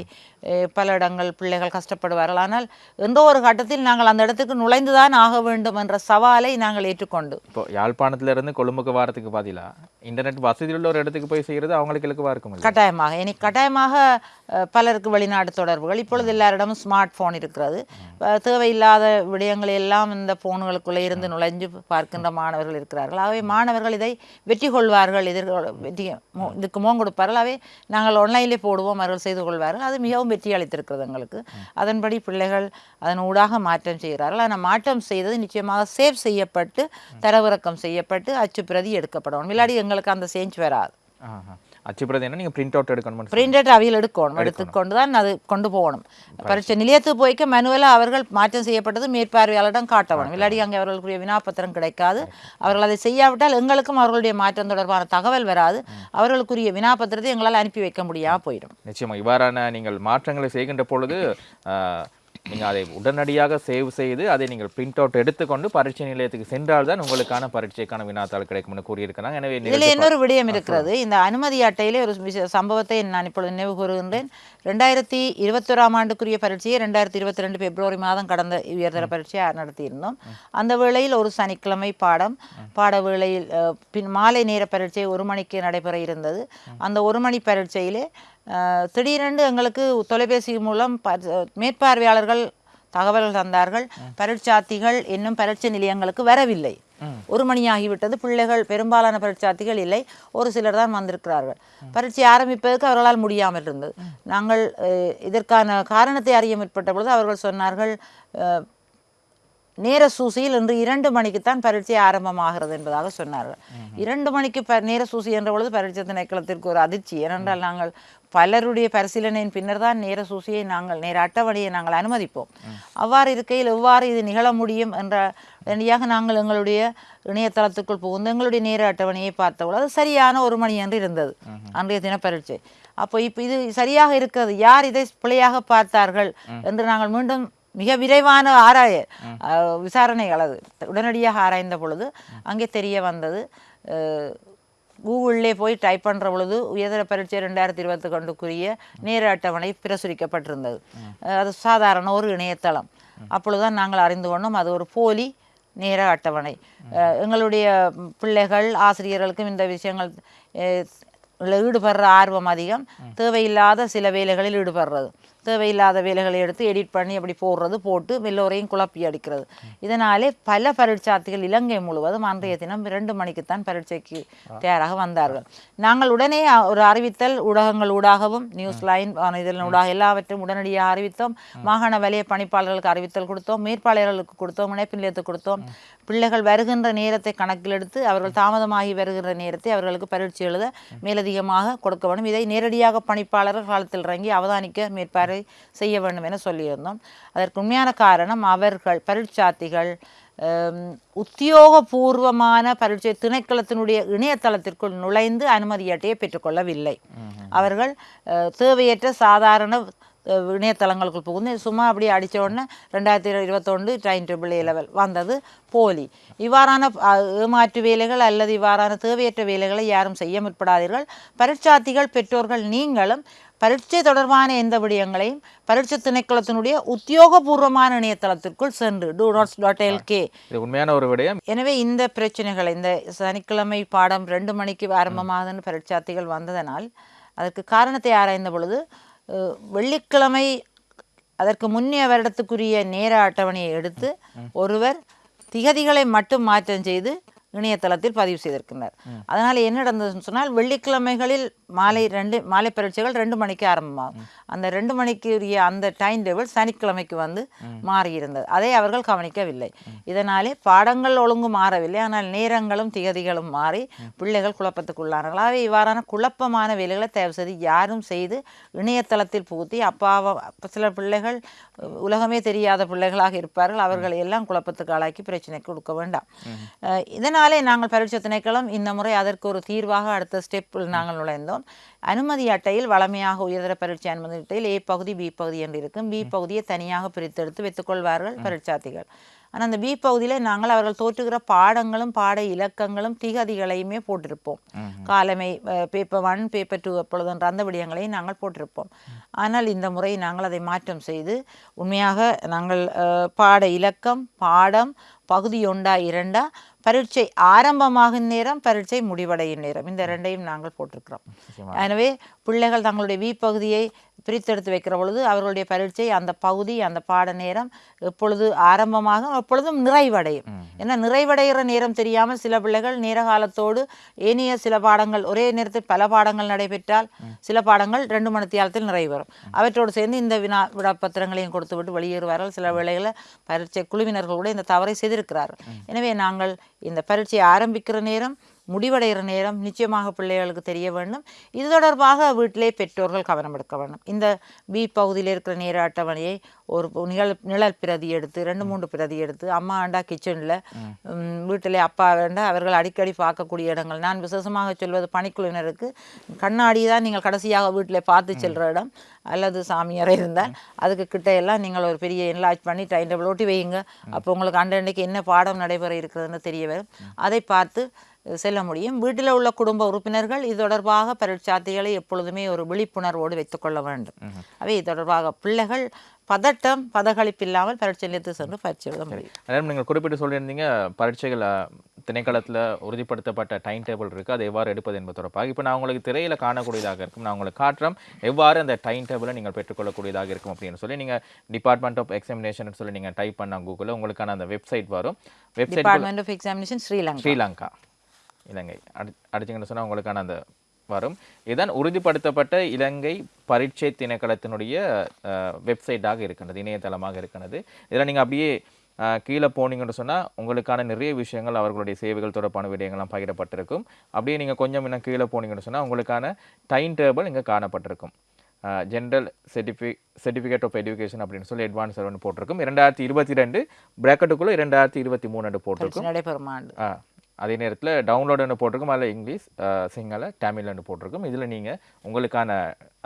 பல இடங்கள் பிள்ளைகள் கஷ்டப்படுவார்கள். ஆனால் எந்த ஒரு கட்டத்தில் நாங்கள் அந்த இடத்துக்கு நுழைந்துதான் ஆக வேண்டும் என்ற சவாலை நாங்கள் ஏற்றுக்கொண்டு. இப்போ யாழ்ப்பாணத்துல இருந்து கொழும்புக்கு வாரத்துக்கு பதிலா இன்டர்நெட் வசதி உள்ள ஒரு இடத்துக்கு போய் செய்கிறது அவங்களுக்கு இலக்குவா இருக்கும்? கட்டாயமாக. இனி கட்டாயமாக பலருக்கு வெளிநாடு தொடர்புகள். இப்பொழுது எல்லாரிடமும் ஸ்மார்ட் ஃபோன் இருக்கிறது. தேவையில்லாத விடயங்களை எல்லாம் இந்த ஃபோன்களுக்குள்ளே இருந்து நுழைஞ்சு பார்க்கின்ற மாணவர்கள் இருக்கிறார்கள். ஆகவே மாணவர்கள் இதை வெற்றி கொள்வார்கள். எதிர்கொள் வெற்றி மோ- இதுக்கு மோகம் கொடுப்பார்கள் அவை நாங்கள் ஆன்லைனிலே போடுவோம் அவர்கள் செய்து கொள்வார்கள். அது மிகவும் வெற்றி அளித்திருக்கிறது எங்களுக்கு. அதன்படி பிள்ளைகள் அதன் ஊடாக மாற்றம் செய்கிறார்கள். ஆனால் மாற்றம் செய்தது நிச்சயமாக சேவ் செய்யப்பட்டு தரவிறக்கம் செய்யப்பட்டு அச்சு பிரதி எடுக்கப்படும் இல்லாடி எங்களுக்கு அந்த சேஞ்ச் வராது. ஆஹா. அச்சுப்பிரதி என்ன? நீங்கள் பிரிண்ட் அவுட் எடுக்கணும்னு பிரிண்டட் அவியல் எடுக்கணும். எடுத்துக்கொண்டு தான் அது கொண்டு போகணும். பரீட்சை நிலையத்துக்கு போய்க்க மனுவலாக அவர்கள் மாற்றம் செய்யப்பட்டது மேற்பார்வையாளரிடம் காட்டணும் இல்லாடி அங்கே அவர்களுக்குரிய வினாப்பத்திரம் கிடைக்காது. அவர்கள் அதை செய்யாவிட்டால் எங்களுக்கும் அவர்களுடைய மாற்றம் தொடர்பான தகவல் வராது. அவர்களுக்குரிய வினாப்பத்திரத்தை எங்களால் அனுப்பி வைக்க முடியாமல் போயிடும். நிச்சயமா. இவ்வாறான நீங்கள் மாற்றங்களை செய்கின்ற பொழுது [LAUGHS] நீங்கள் அதை உடனடியாக சேவ் செய்து அதை நீங்கள் பிரிண்ட் அவுட் எடுத்துக்கொண்டு பரீட்சை நிலையத்துக்கு சென்றால்தான் உங்களுக்கான பரீட்சைக்கான வினாத்தாள் கிடைக்கும்னு கூறியிருக்கிறாங்க. எனவே இதில் இன்னொரு விடயம் இருக்கிறது. இந்த அனுமதி அட்டையிலே ஒரு விஷய சம்பவத்தை நான் இப்பொழுது நினைவு கூறுகின்றேன். ரெண்டாயிரத்தி இருபத்தொராம் ஆண்டுக்குரிய பரீட்சையை ரெண்டாயிரத்தி இருபத்தி ரெண்டு பிப்ரவரி மாதம் கடந்த உயர்தர பரீட்சையை நடத்தியிருந்தோம். அந்த வேளையில் ஒரு சனிக்கிழமை பாடம் பாட வேளையில் பின் மாலை நேர பரீட்சை ஒரு மணிக்கு நடைபெற இருந்தது. அந்த ஒரு மணி பரீட்சையிலே திடீரென்று எங்களுக்கு தொலைபேசி மூலம் மேற்பார்வையாளர்கள் தகவல்கள் தந்தார்கள். பரீட்சார்த்திகள் இன்னும் பரீட்சை நிலையங்களுக்கு வரவில்லை. ஒரு மணி ஆகிவிட்டது பிள்ளைகள் பெரும்பாலான பரீட்சார்த்திகள் இல்லை. ஒரு சிலர் தான் வந்திருக்கிறார்கள். பரீட்சை ஆரம்பிப்பதற்கு அவர்களால் முடியாமல் இருந்தது. நாங்கள் இதற்கான காரணத்தை அறிய முற்பட்ட பொழுது அவர்கள் சொன்னார்கள் நேர சூசியில் இன்று இரண்டு மணிக்குத்தான் பரீட்சை ஆரம்பமாகிறது என்பதாக சொன்னார்கள். இரண்டு மணிக்கு ப நேர சூசி என்ற பொழுது பரீட்சை திணைக்களத்திற்கு ஒரு அதிர்ச்சி. ஏனென்றால் நாங்கள் பலருடைய பரிசீலனையின் பின்னர் தான் நேர சூசியை நாங்கள் நேர அட்டவணையை நாங்கள் அனுமதிப்போம். அவ்வாறு இருக்கையில் எவ்வாறு இது நிகழ முடியும் என்ற உடனடியாக நாங்கள் எங்களுடைய இணையதளத்துக்குள் புகுந்து எங்களுடைய நேர அட்டவணையை பார்த்தபோது அது சரியான ஒரு மணி என்று இருந்தது. அன்றைய தின பரீட்சை. அப்போ இப்போ இது சரியாக இருக்கிறது. யார் இதை பிழையாக பார்த்தார்கள் என்று நாங்கள் மீண்டும் மிக விரைவான ஆராய விசாரணைகள் அது. உடனடியாக ஆராய்ந்த பொழுது அங்கே தெரிய வந்தது கூகுளிலே போய் டைப் பண்ணுற பொழுது உயர்தர பரீட்சை ரெண்டாயிரத்தி இருபத்தி கொண்டுக்குரிய நேர அட்டவணை பிரசுரிக்கப்பட்டிருந்தது. அது சாதாரண ஒரு இணையதளம். அப்பொழுதுதான் நாங்கள் அறிந்து கொண்டோம் அது ஒரு போலி நேர அட்டவணை. எங்களுடைய பிள்ளைகள் ஆசிரியர்களுக்கும் இந்த விஷயங்கள் ஈடுபடுற ஆர்வம் அதிகம். தேவையில்லாத சில வேலைகளில் ஈடுபடுறது. தேவையில்லாத வேலைகளை எடுத்து எடிட் பண்ணி அப்படி போடுறது போட்டு எல்லோரையும் குழப்பி அடிக்கிறது. இதனாலே பல பரீட்சார்த்திகள் இலங்கை முழுவதும் அன்றைய தினம் இரண்டு மணிக்குத்தான் பரீட்சைக்கு தயாராக வந்தார்கள். நாங்கள் உடனே ஒரு அறிவித்தல் ஊடகங்கள் ஊடாகவும் நியூஸ் லைன் இதன் ஊடாக எல்லாவற்றையும் உடனடியாக அறிவித்தோம். மாகாண வலய பணிப்பாளர்களுக்கு அறிவித்தல் கொடுத்தோம். மேற்பாளர்களுக்கு கொடுத்தோம். இணைப்பு நிலையத்துக்கு கொடுத்தோம் பிள்ளைகள் வருகின்ற நேரத்தை கணக்கில் எடுத்து அவர்கள் தாமதமாகி வருகின்ற நேரத்தை அவர்களுக்கு பரீட்சை எழுத மேலதிகமாக கொடுக்க வேண்டும். இதை நேரடியாக பணிப்பாளர்கள் காலத்தில் இறங்கி அவதானிக்க மேற்பார்வை செய்ய வேண்டும் என சொல்லியிருந்தோம். அதற்கு உண்மையான காரணம் அவர்கள் பரீட்சார்த்திகள் உத்தியோகபூர்வமான பரீட்சை திணைக்களத்தினுடைய இணையதளத்திற்குள் நுழைந்து அனுமதி அட்டையை பெற்றுக்கொள்ளவில்லை. அவர்கள் தேவையற்ற சாதாரண இணையதளங்களுக்குள் புகுந்து சும்மா அப்படியே அடித்த உடனே ரெண்டாயிரத்தி இருபத்தொன்று டைம் டேபிள் லெவல் வந்தது போலி. இவ்வாறான ஏமாற்று வேலைகள் அல்லது இவ்வாறான தேவையற்ற வேலைகளை யாரும் செய்ய முற்படாதீர்கள். பரீட்சார்த்திகள் பெற்றோர்கள் நீங்களும் பரீட்சை தொடர்பான எந்த விடயங்களையும் பரீட்சை திணைக்களத்தினுடைய உத்தியோகபூர்வமான இணையதளத்திற்குள் சென்று டூ நாட்ஸ் டாட் எல்கே உண்மையான ஒரு விடயம். எனவே இந்த பிரச்சனைகள் இந்த சனிக்கிழமை பாடம் ரெண்டு மணிக்கு ஆரம்பமாகுதுன்னு பரீட்சார்த்திகள் வந்ததனால் அதற்கு காரணத்தை ஆராய்ந்த பொழுது வெள்ளிக்கிழமை அதற்கு முன்னைய வருடத்துக்குரிய நேர அட்டவணையை எடுத்து ஒருவர் திகதிகளை மட்டும் மாற்றம் செய்து இணையதளத்தில் பதிவு செய்திருக்கின்றார். அதனால் என்ன நடந்ததுன்னு சொன்னால் வெள்ளிக்கிழமைகளில் மாலை ரெண்டு மாலை பரீட்சைகள் ரெண்டு மணிக்கு ஆரம்பமாகும். அந்த ரெண்டு மணிக்கு உரிய அந்த டைம் டேபிள் சனிக்கிழமைக்கு வந்து மாறியிருந்தது. அதை அவர்கள் கவனிக்கவில்லை. இதனாலே பாடங்கள் ஒழுங்கு மாறவில்லை. ஆனால் நேரங்களும் திகதிகளும் மாறி பிள்ளைகள் குழப்பத்துக்குள்ளானார்கள். ஆகவே இவ்வாறான குழப்பமான வேலைகளை தயவு செய்து யாரும் செய்து இணையதளத்தில் புகுத்தி அப்பாவ அப்ப சில பிள்ளைகள் உலகமே தெரியாத பிள்ளைகளாக இருப்பார்கள். அவர்களை எல்லாம் குழப்பத்துக்கு ஆளாக்கி பிரச்சனைக்கு கொடுக்க வேண்டாம். அஹ், இதனாலே நாங்கள் பரீட்சை திணைக்களம் இந்த முறை அதற்கு ஒரு தீர்வாக அடுத்த ஸ்டெப்பில் நாங்கள் நுழைந்தோம். அனுமதி அட்டையில் வளமையாக உயர்தர பரீட்சை அனுமதி அட்டையில் ஏ பகுதி பி பகுதி என்று இருக்கும். பி பகுதியை தனியாக பிரித்தெடுத்து வைத்துக்கொள்வார்கள் பரீட்சார்த்திகள். ஆனால் அந்த பி பகுதியில் நாங்கள் அவர்கள் தோற்றுகிற பாடங்களும் பாட இலக்கங்களும் திகதிகளையுமே போட்டிருப்போம். காலமை பேப்பர் ஒன் பேப்பர் டூ எப்பொழுதுன்ற அந்த விடயங்களையும் நாங்கள் போட்டிருப்போம். ஆனால் இந்த முறை நாங்கள் அதை மாற்றம் செய்து உண்மையாக நாங்கள் பாட இலக்கம் பாடம் பகுதி ஒன்றா இரண்டா பரீட்சை ஆரம்பமாகும் நேரம் பரீட்சை முடிவடையும் நேரம். இந்த ரெண்டையும் நாங்கள் போட்டிருக்கிறோம். எனவே பிள்ளைகள் தங்களுடைய வி பகுதியை பிரித்தெடுத்து வைக்கிற பொழுது அவர்களுடைய பரீட்சை அந்த பகுதி அந்த பாட நேரம் எப்பொழுது ஆரம்பமாகும் எப்பொழுதும் நிறைவடையும். ஏன்னா நிறைவடைகிற நேரம் தெரியாமல் சில பிள்ளைகள் நேர காலத்தோடு ஏனைய சில பாடங்கள் ஒரே நேரத்தில் பல பாடங்கள் நடைபெற்றால் சில பாடங்கள் ரெண்டு மணி தியாலத்தில் நிறைவேறும் அவற்றோடு சேர்ந்து இந்த வினா விடாப்பத்திரங்களையும் கொடுத்து விட்டு வெளியேறுவார்கள். சில வேளைகளில் பரீட்சை குழுவினர்கள் கூட இந்த தவறை செய்திருக்கிறார்கள். எனவே நாங்கள் இந்த பரீட்சை ஆரம்பிக்கிற நேரம் முடிவடைகிற நேரம் நிச்சயமாக பிள்ளைகளுக்கு தெரிய வேண்டும். இது தொடர்பாக வீட்டிலே பெற்றோர்கள் கவனம் எடுக்க வேண்டும். இந்த பி பகுதியில் இருக்கிற நேர அட்டவணையை ஒரு நிழல் நிழல் பிரதி எடுத்து ரெண்டு மூன்று பிரதி எடுத்து அம்மா ஆண்டா கிச்சனில் வீட்டிலே அப்பா வேண்டா அவர்கள் அடிக்கடி பார்க்கக்கூடிய இடங்கள். நான் விசேஷமாக சொல்வது பணிக்குழுவினருக்கு கண்ணாடி தான் நீங்கள் கடைசியாக வீட்டில் பார்த்து செல்கிற இடம். அல்லது சாமியாரை இருந்தால் அதுக்கு கிட்ட எல்லாம் நீங்கள் ஒரு பெரிய என்லார்ஜ் பண்ணி டைம் டேபிள் ஒட்டி வையுங்க. அப்போ உங்களுக்கு அண்டன்றைக்கு என்ன பாடம் நடைபெற இருக்கிறதுன்னு தெரிய வரும். அதை பார்த்து செல்ல முடியும். வீட்டில் உள்ள குடும்ப உறுப்பினர்கள் இது தொடர்பாக பரீட்சார்த்திகளை எப்பொழுதுமே ஒரு விழிப்புணர்வோடு வைத்துக்கொள்ள வேண்டும். அவை இது தொடர்பாக பிள்ளைகள் பதட்டம் பதகளிப்பு இல்லாமல் பரீட்சை நிலையத்து சென்று பயிற்சி எழுத முடியும். நீங்கள் குறிப்பிட்டு சொல்லியிருந்தீங்க பரீட்சைகள் திணைக்களத்தில் உறுதிப்படுத்தப்பட்ட டைம் டேபிள் இருக்குது அதை எவ்வாறு எடுப்பது என்பது தொடர்பாக. இப்போ நான் உங்களுக்கு திரையில் காணக்கூடியதாக இருக்கும். நான் உங்களுக்கு காட்டுறோம் எவ்வாறு அந்த டைம் டேபிளை நீங்கள் பெற்றுக்கொள்ளக்கூடியதாக இருக்கும் அப்படின்னு சொல்லி நீங்கள் டிபார்ட்மெண்ட் ஆஃப் எக்ஸாமினேஷன் சொல்லி நீங்கள் டைப் பண்ண கூகுளில் உங்களுக்கான அந்த வெப்சைட் வரும். Website department of examination Sri Lanka Sri Lanka Ilankai. அடி அடிச்சிங்கன்னு சொன்னால் உங்களுக்கான அந்த வரும். இதுதான் உறுதிப்படுத்தப்பட்ட இலங்கை பரீட்சை திணைக்களத்தினுடைய வெப்சைட்டாக இருக்கின்றது இணையதளமாக இருக்கின்றது. இதில் நீங்கள் அப்படியே கீழே போனீங்கன்னு சொன்னால் உங்களுக்கான நிறைய விஷயங்கள் அவர்களுடைய சேவைகள் தொடர்பான விடயங்கள்லாம் பகிரப்பட்டிருக்கும். அப்படியே நீங்கள் கொஞ்சம் இன்னும் கீழே போனீங்கன்னு சொன்னால் உங்களுக்கான டைம் டேபிள் இங்கே காணப்பட்டிருக்கும். ஜென்ரல் சர்டிஃபி சர்டிஃபிகேட் ஆஃப் எஜுகேஷன் அப்படின்னு சொல்லி அட்வான்ஸ் ஒன்று போட்டிருக்கும். இரண்டாயிரத்தி இருபத்தி ரெண்டு ப்ராக்கெட்டுக்குள்ளே இரண்டாயிரத்தி இருபத்தி மூணு போட்டிருக்கும். நடைபெறும் ஆண்டு. அதே நேரத்தில் டவுன்லோடுன்னு போட்டிருக்கும் அதில் இங்கிலீஷ் சிங்கள தமிழ்னு போட்டிருக்கும். இதில் நீங்கள் உங்களுக்கான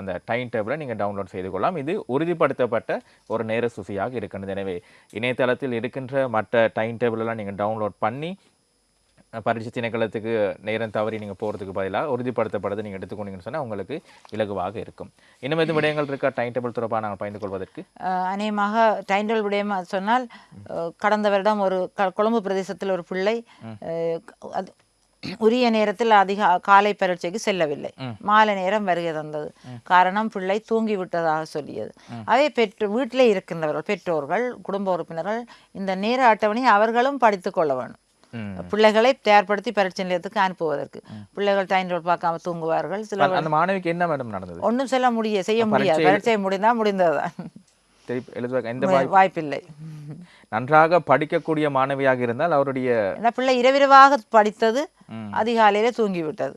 அந்த டைம் டேபிளை நீங்கள் டவுன்லோட் செய்து கொள்ளலாம். இது உறுதிப்படுத்தப்பட்ட ஒரு நேர சுசியாக இருக்கின்றது. எனவே இணையதளத்தில் இருக்கின்ற மற்ற டைம் டேபிளெல்லாம் நீங்கள் டவுன்லோட் பண்ணி பரீட்சை திணைக்களத்துக்கு நேரம் தவறி நீங்கள் போகிறதுக்கு பதிலாக உறுதிப்படுத்தப்பட்டதை நீங்கள் எடுத்துக்கொண்டீங்கன்னு சொன்னால் உங்களுக்கு இலகுவாக இருக்கும். இன்னும் எதுவும் விடயங்கள் இருக்கா? டைம் டேபிள் தொடர்பாக நாங்கள் பயந்து கொள்வதற்கு? அநேகமாக டைண்டல் விடயமா சொன்னால் அஹ், கடந்த வருடம் ஒரு க- கொழும்பு பிரதேசத்தில் ஒரு பிள்ளை உரிய நேரத்தில் அதிக காலை பரீட்சைக்கு செல்லவில்லை. மாலை நேரம் வருகை தந்தது. காரணம் பிள்ளை தூங்கி விட்டதாக சொல்லியது அதே பெற்று வீட்டிலே இருக்கின்றவர்கள் பெற்றோர்கள் குடும்ப உறுப்பினர்கள் இந்த நேர அட்டவணை அவர்களும் படித்துக் கொள்ள வேண்டும். பிள்ளைகளை தயார்படுத்தி பரீட்சை நிலையத்துக்கு அனுப்புவதற்கு. பிள்ளைகள் டைண்டல் பார்க்காம தூங்குவார்கள். சில அந்த மாணவிக்கு என்ன மேடம் நடந்தது? ஒன்றும் சொல்ல முடிய செய்ய முடியாது. பரீட்சை முடிந்தால் முடிந்ததுதான் வாய்ப்பில்லை. நன்றாக படிக்கக்கூடிய மாணவியாக இருந்தால் அவருடைய பிள்ளை இரவிரவாக படித்தது அதிகாலையிலே தூங்கிவிட்டது.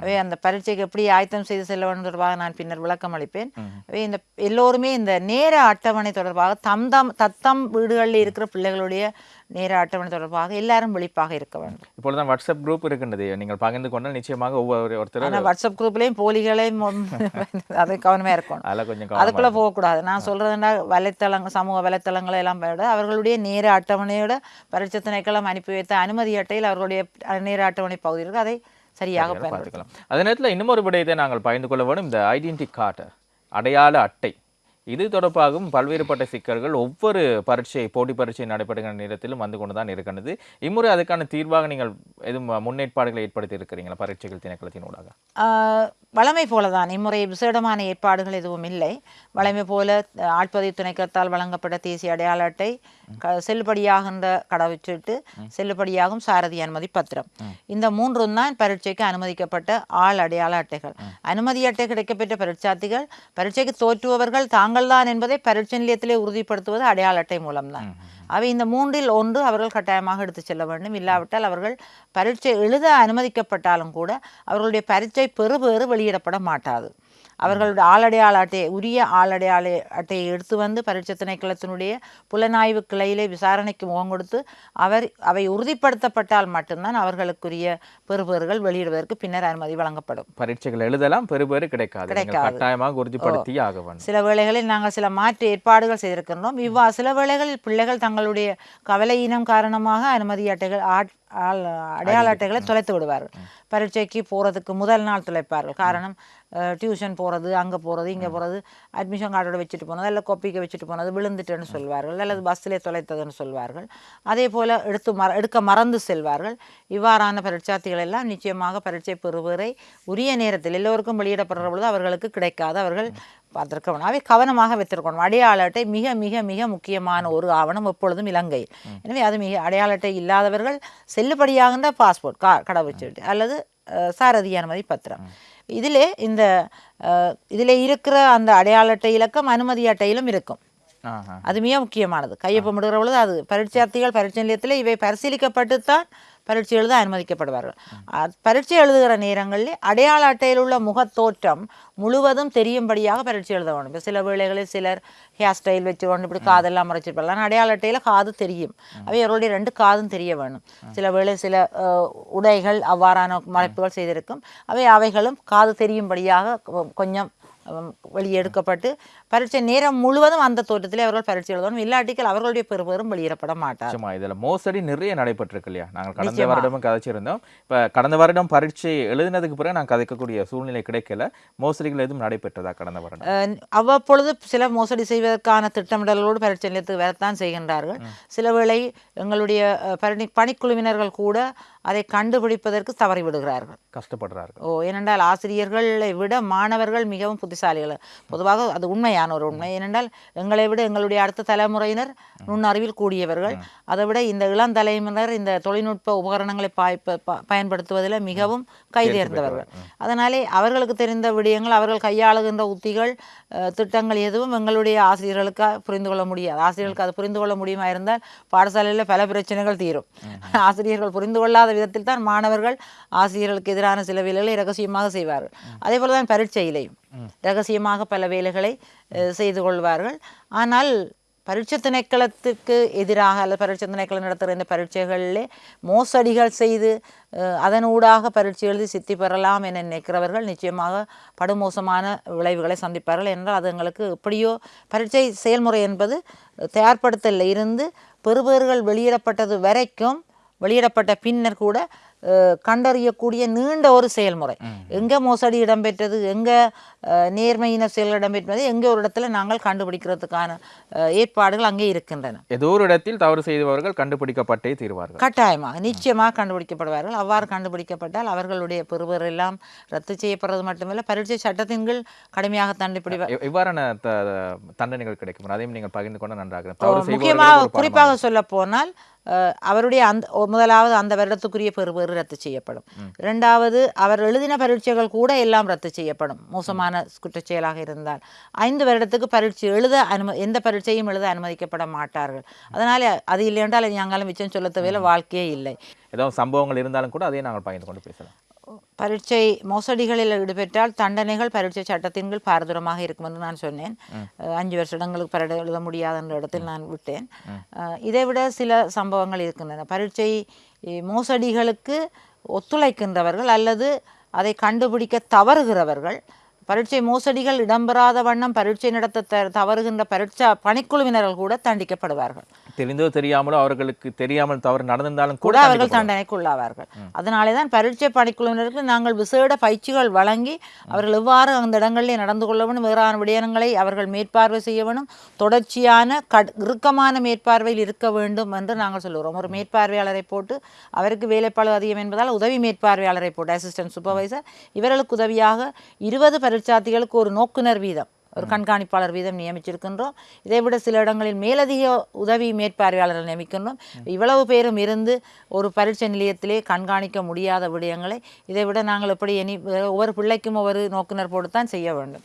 அவை அந்த பரீட்சைக்கு எப்படி ஆயத்தம் செய்து செல்ல வேண்டும் தொடர்பாக நான் பின்னர் விளக்கம் அளிப்பேன். அவை இந்த எல்லோருமே இந்த நேர அட்டவணை தொடர்பாக தம் தம் தத்தம் வீடுகளில் இருக்கிற பிள்ளைகளுடைய நேர அட்டவணை தொடர்பாக எல்லாரும் விழிப்பாக இருக்க வேண்டும். இப்பொழுதுதான் வாட்ஸ்அப் குரூப் இருக்கின்றது. நீங்கள் பகிர்ந்து கொண்டால் நிச்சயமாக ஒவ்வொரு ஒருத்தர் ஆனால் வாட்ஸ்அப் குரூப்லேயும் போலிகளையும் [LAUGHS] அதை கவனமாக இருக்கணும். அதில் கொஞ்சம் அதுக்குள்ள போகக்கூடாது. நான் சொல்றதுன்னா வலைத்தளங்கள் சமூக வலைத்தளங்களை எல்லாம் விட அவர்களுடைய நேர அட்டவணையோட பரீட்சை திணைக்களம் அனுப்பி வைத்த அனுமதி அட்டையில் அவர்களுடைய நேர அட்டவணை பகுதி இருக்கு. அதை சரியாக பார்த்துக்கலாம். அதே நேரத்தில் இன்னும் ஒரு விடயத்தை நாங்கள் பகிர்ந்து கொள்ள வேண்டும் இந்த ஐடென்டி கார்டு அடையாள அட்டை. இது தொடர்பாகவும் பல்வேறுபட்ட சிக்கல்கள் ஒவ்வொரு பரீட்சை போட்டி பரீட்சை நடைபெறுகிற நேரத்திலும் வந்து கொண்டு தான் இருக்கின்றது. இம்முறை அதுக்கான தீர்வாக நீங்கள் எதுவும் முன்னேற்பாடுகளை ஏற்படுத்தி இருக்கிறீங்களா? பரீட்சைகள் திணைக்களத்தினூடாக ஆஹ் வழமை போலதான். இம்முறை விசேடமான ஏற்பாடுகள் எதுவும் இல்லை. வழமை போல ஆட்பதிவு திணைக்களத்தால் வழங்கப்பட்ட தேசிய அடையாள அட்டை க- செல்லுபடியாகின்ற கடவுச்சீட்டு செல்லுபடியாகும் சாரதி அனுமதி பத்திரம். இந்த மூன்றும் தான் பரீட்சைக்கு அனுமதிக்கப்பட்ட ஆள் அடையாள அட்டைகள். அனுமதி அட்டை கிடைக்கப்பெற்ற பரீட்சார்த்திகள் பரீட்சைக்கு தோற்றுபவர்கள் தாங்கள்தான் என்பதை பரீட்சை நிலையத்திலே உறுதிப்படுத்துவது அடையாள அட்டை மூலம்தான் அவை இந்த மூன்றில் ஒன்று அவர்கள் கட்டாயமாக எடுத்துச் செல்ல வேண்டும். இல்லாவிட்டால் அவர்கள் பரீட்சை எழுத அனுமதிக்கப்பட்டாலும் கூட அவர்களுடைய பரீட்சை பெறுபேறு வெளியிடப்பட மாட்டாது. அவர்களுடைய ஆளடையாள அட்டையை உரிய ஆளடையாள அட்டையை எடுத்து வந்து பரீட்சை திணைக்களத்தினுடைய புலனாய்வு கிளையிலே விசாரணைக்கு முகம் கொடுத்து அவர் அவை உறுதிப்படுத்தப்பட்டால் மட்டும்தான் அவர்களுக்குரிய பெறுபேறுகள் வெளியிடுவதற்கு பின்னர் அனுமதி வழங்கப்படும். பரீட்சைகள் எழுதலாம் பெறுபேறு கிடைக்காது. கிடைக்காது. கட்டாயமாக உறுதிப்படுத்தி ஆக வேண்டும். சில வேளைகளில் நாங்கள் சில மாற்று ஏற்பாடுகள் செய்திருக்கின்றோம். இவ்வா சில வேளைகளில் பிள்ளைகள் தங்களுடைய கவலையினம் காரணமாக அனுமதி அட்டைகள் ஆட்- ஆள் அடையாள அட்டைகளை தொலைத்து விடுவார்கள். பரீட்சைக்கு போகிறதுக்கு முதல் நாள் தொலைப்பார்கள். காரணம் டியூஷன் போகிறது அங்கே போகிறது இங்கே போகிறது அட்மிஷன் கார்டோட வச்சுட்டு போனது இல்லை கொப்பிக்கு வச்சுட்டு போனது விழுந்துட்டுன்னு சொல்வார்கள் அல்லது பஸ்ஸிலே தொலைத்ததுன்னு சொல்வார்கள். அதே போல் எடுத்து மற எடுக்க மறந்து செல்வார்கள். இவ்வாறான பரீட்சார்த்திகள் எல்லாம் நிச்சயமாக பரீட்சை பெறுவரை உரிய நேரத்தில் எல்லோருக்கும் வெளியிடப்படுற பொழுது அவர்களுக்கு கிடைக்காது. அவர்கள் பார்த்துருக்கணும் அவை கவனமாக வைத்திருக்கணும். அடையாள அட்டை மிக மிக மிக முக்கியமான ஒரு ஆவணம் எப்பொழுதும் இலங்கை. எனவே அது மிக அடையாள அட்டை இல்லாதவர்கள் செல்லுபடியாகின்ற பாஸ்போர்ட் கா கடவுச்சீட்டு அல்லது சாரதி அனுமதி பத்திரம். இதிலே இந்த இதில் இருக்கிற அந்த அடையாள அட்டை இலக்கம் அனுமதி அட்டையிலும் இருக்கும். அது மிக முக்கியமானது. கையொப்பமிடுகிற பொழுது அது பரீட்சார்த்திகள் பரீட்சை நிலையத்தில் இவை பரிசீலிக்கப்பட்டு தான் பரீட்சை எழுத அனுமதிக்கப்படுவார்கள் பரீட்சை எழுதுகிற நேரங்களில் அடையாள அட்டையில் உள்ள முகத்தோற்றம் முழுவதும் தெரியும்படியாக பரீட்சை எழுத வேண்டும். இப்ப சில வேளைகளில் சிலர் ஹேர் ஸ்டைல் வச்சு கொண்டு இப்படி காதெல்லாம் மறைச்சிருப்பாங்க ஆனால் அடையாள அட்டையில் காது தெரியும். அவை அவர்களுடைய ரெண்டு காதும் தெரிய வேணும் சில வேளை சில உடைகள் அவ்வாறான மறைப்புகள் செய்திருக்கும். அவை அவைகளும் காது தெரியும்படியாக கொஞ்சம் வெளியெடுக்கப்பட்டு பரீட்சை நேரம் முழுவதும் அந்த தோற்றத்திலே அவர்கள் பரீட்சை எழுதணும். இல்லாட்டிகள் அவர்களுடைய பெறுபேறும் வெளியிடப்பட மாட்டார். நிச்சயமா இதுல மோசடி நிறைய நடைபெற்றிருக்கு இல்லையா நாங்கள் கடந்த. வருடமும் கதைச்சிருந்தோம். இப்ப கடந்த வருடம் பரீட்சை எழுதினதுக்கு பிறகு நான் கதைக்கக்கூடிய சூழ்நிலை கிடைக்கல. மோசடிகள் எதுவும் நடைபெற்றதா கடந்த வருடம்? அவ்வப்பொழுது சில மோசடி செய்வதற்கான திட்டமிடல்களோடு பரீட்சை நிலையத்துக்கு வரத்தான் செய்கின்றார்கள். சில வேளை எங்களுடைய பணி பணிக்குழுவினர்கள் கூட அதை கண்டுபிடிப்பதற்கு தவறி விடுகிறார்கள். கஷ்டப்படுறார்கள். ஓ ஏனென்றால் ஆசிரியர்களை விட மாணவர்கள் மிகவும் புத்திசாலிகள். பொதுவாக அது உண்மையான ஒரு உண்மை. ஏனென்றால் எங்களை விட எங்களுடைய அடுத்த தலைமுறையினர் நுண்ணறிவில் கூடியவர்கள். அதை விட இந்த இளம் தலைமுறையினர் இந்த தொழில்நுட்ப உபகரணங்களை பயன்படுத்துவதில் மிகவும் கைதேர்ந்தவர்கள். அதனாலே அவர்களுக்கு தெரிந்த விடயங்கள் அவர்கள் கையாளுகின்ற உத்திகள் திட்டங்கள் எதுவும் எங்களுடைய ஆசிரியர்களுக்கு புரிந்து கொள்ள முடியாது. ஆசிரியர்களுக்கு அது புரிந்து கொள்ள முடியுமா இருந்தால் பாடசாலையில் பல பிரச்சனைகள் தீரும். ஆசிரியர்கள் புரிந்து கொள்ளாத விதத்தில் தான் மாணவர்கள் ஆசிரியர்களுக்கு எதிரான சில வேலைகளை ரகசியமாக செய்வார்கள். அதே போல தான் பரீட்சையிலையும் ரகசியமாக பல வேலைகளை செய்து கொள்வார்கள். ஆனால் பரீட்சை திணைக்களத்துக்கு எதிராக அல்லது பரீட்சை திணைக்களம் நடத்துகிற இந்த பரீட்சைகளிலே மோசடிகள் செய்து அதனூடாக பரீட்சை எழுதி சித்தி பெறலாம் என நினைக்கிறவர்கள் நிச்சயமாக படுமோசமான விளைவுகளை சந்திப்பார்கள். என்றால் அது எங்களுக்கு எப்படியோ பரீட்சை செயல்முறை என்பது தயார்படுத்தலில் இருந்து பெறுபேறுகள் வெளியிடப்பட்டது வரைக்கும் வெளியிடப்பட்ட பின்னர் கூட கண்டறியக்கூடிய நீண்ட ஒரு செயல்முறை. எங்கே மோசடி இடம்பெற்றது எங்கே நேர்மையின செயல் இடம்பெற்றது எங்கே ஒரு இடத்துல நாங்கள் கண்டுபிடிக்கிறதுக்கான ஏற்பாடுகள் அங்கே இருக்கின்றன. ஏதோ ஒரு இடத்தில் தவறு செய்தவர்கள் கண்டுபிடிக்கப்பட்டே தீர்வார்கள். கட்டாயமாக நிச்சயமாக கண்டுபிடிக்கப்படுவார்கள். அவ்வாறு கண்டுபிடிக்கப்பட்டால் அவர்களுடைய பெறுவர் எல்லாம் ரத்து செய்யப்படுறது மட்டுமல்ல பரீட்சை சட்டத்தின் கீழ் கடுமையாக தண்டிப்பிடிவார் த- தண்டனைகள் கிடைக்கும். அதையும் நீங்கள் பகிர்ந்து கொண்டு நன்றாக முக்கியமாக குறிப்பாக சொல்ல போனால் அவருடைய அந்த முதலாவது அந்த வருடத்துக்குரிய பெறுபேறு ரத்து செய்யப்படும். இரண்டாவது அவர் எழுதின பரீட்சைகள் கூட எல்லாம் ரத்து செய்யப்படும். மோசமான குற்றச் செயலாக இருந்தால். ஐந்து வருடத்துக்கு பரீட்சை எழுத அனும எந்த பரீட்சையும் எழுத அனுமதிக்கப்பட மாட்டார்கள். அதனால அது இல்லை என்றால் ஞாங்காலம் மிச்சம் சொல்ல தேவையில்ல வாழ்க்கையே இல்லை. ஏதாவது சம்பவங்கள் இருந்தாலும் கூட அதையும் நாங்கள் பகிர்ந்து கொண்டு பேசலாம். பரீட்சை மோசடிகளில் ஈடுபட்டால் தண்டனைகள் பரீட்சை சட்டத்தின் கீழ் பாரதூரமாக இருக்கும் என்று நான் சொன்னேன். அஞ்சு வருஷங்களுக்கு பரீட்சை எழுத முடியாத என்ற இடத்தில் நான் விட்டேன். அஹ் இதை விட சில சம்பவங்கள் இருக்கின்றன. பரீட்சை மோசடிகளுக்கு ஒத்துழைக்கின்றவர்கள் அல்லது அதை கண்டுபிடிக்க தவறுகிறவர்கள் பரீட்சை மோசடிகள் இடம்பெறாத வண்ணம் பரீட்சை நடத்த தவறுகின்ற பரீட்சா பணிக்குழுவினர்கள் கூட தண்டிக்கப்படுவார்கள். தெரிந்தோ தெரியாமலோ அவர்களுக்கு தெரியாமல் தவறு நடந்திருந்தாலும் கூட கூட அவர்கள் தண்டனைக்குள்ளாவார்கள். அதனாலே தான் பரீட்சை பணிக்குழுவினருக்கு நாங்கள் விசேட பயிற்சிகள் வழங்கி அவர்கள் எவ்வாறு அந்த இடங்களிலே நடந்து கொள்ள வேண்டும் வேறான விடயங்களை அவர்கள் மேற்பார்வை செய்ய வேண்டும் தொடர்ச்சியான கட் இறுக்கமான மேற்பார்வையில் இருக்க வேண்டும் என்று நாங்கள் சொல்லுகிறோம். ஒரு மேற்பார்வையாளரை போட்டு அவருக்கு வேலைப்பாடு அதிகம் என்பதால் உதவி மேற்பார்வையாளரை போட்டு அசிஸ்டன்ட் சூப்பர்வைசர் இவர்களுக்கு உதவியாக இருபது பரீட்சார்த்திகளுக்கு ஒரு நோக்குனர் வீதம் ஒரு கண்காணிப்பாளர் வீதம் நியமிச்சிருக்கின்றோம். இதை விட சில இடங்களில் மேலதிக உதவி மேற்பார்வையாளர்கள் நியமிக்கின்றோம். இவ்வளவு பேரும் இருந்து ஒரு பரீட்சை நிலையத்திலே கண்காணிக்க முடியாத விடயங்களை இதை விட நாங்கள் எப்படி இனி ஒவ்வொரு பிள்ளைக்கும் ஒவ்வொரு நோக்குனர் போட்டுத்தான் செய்ய வேண்டும்.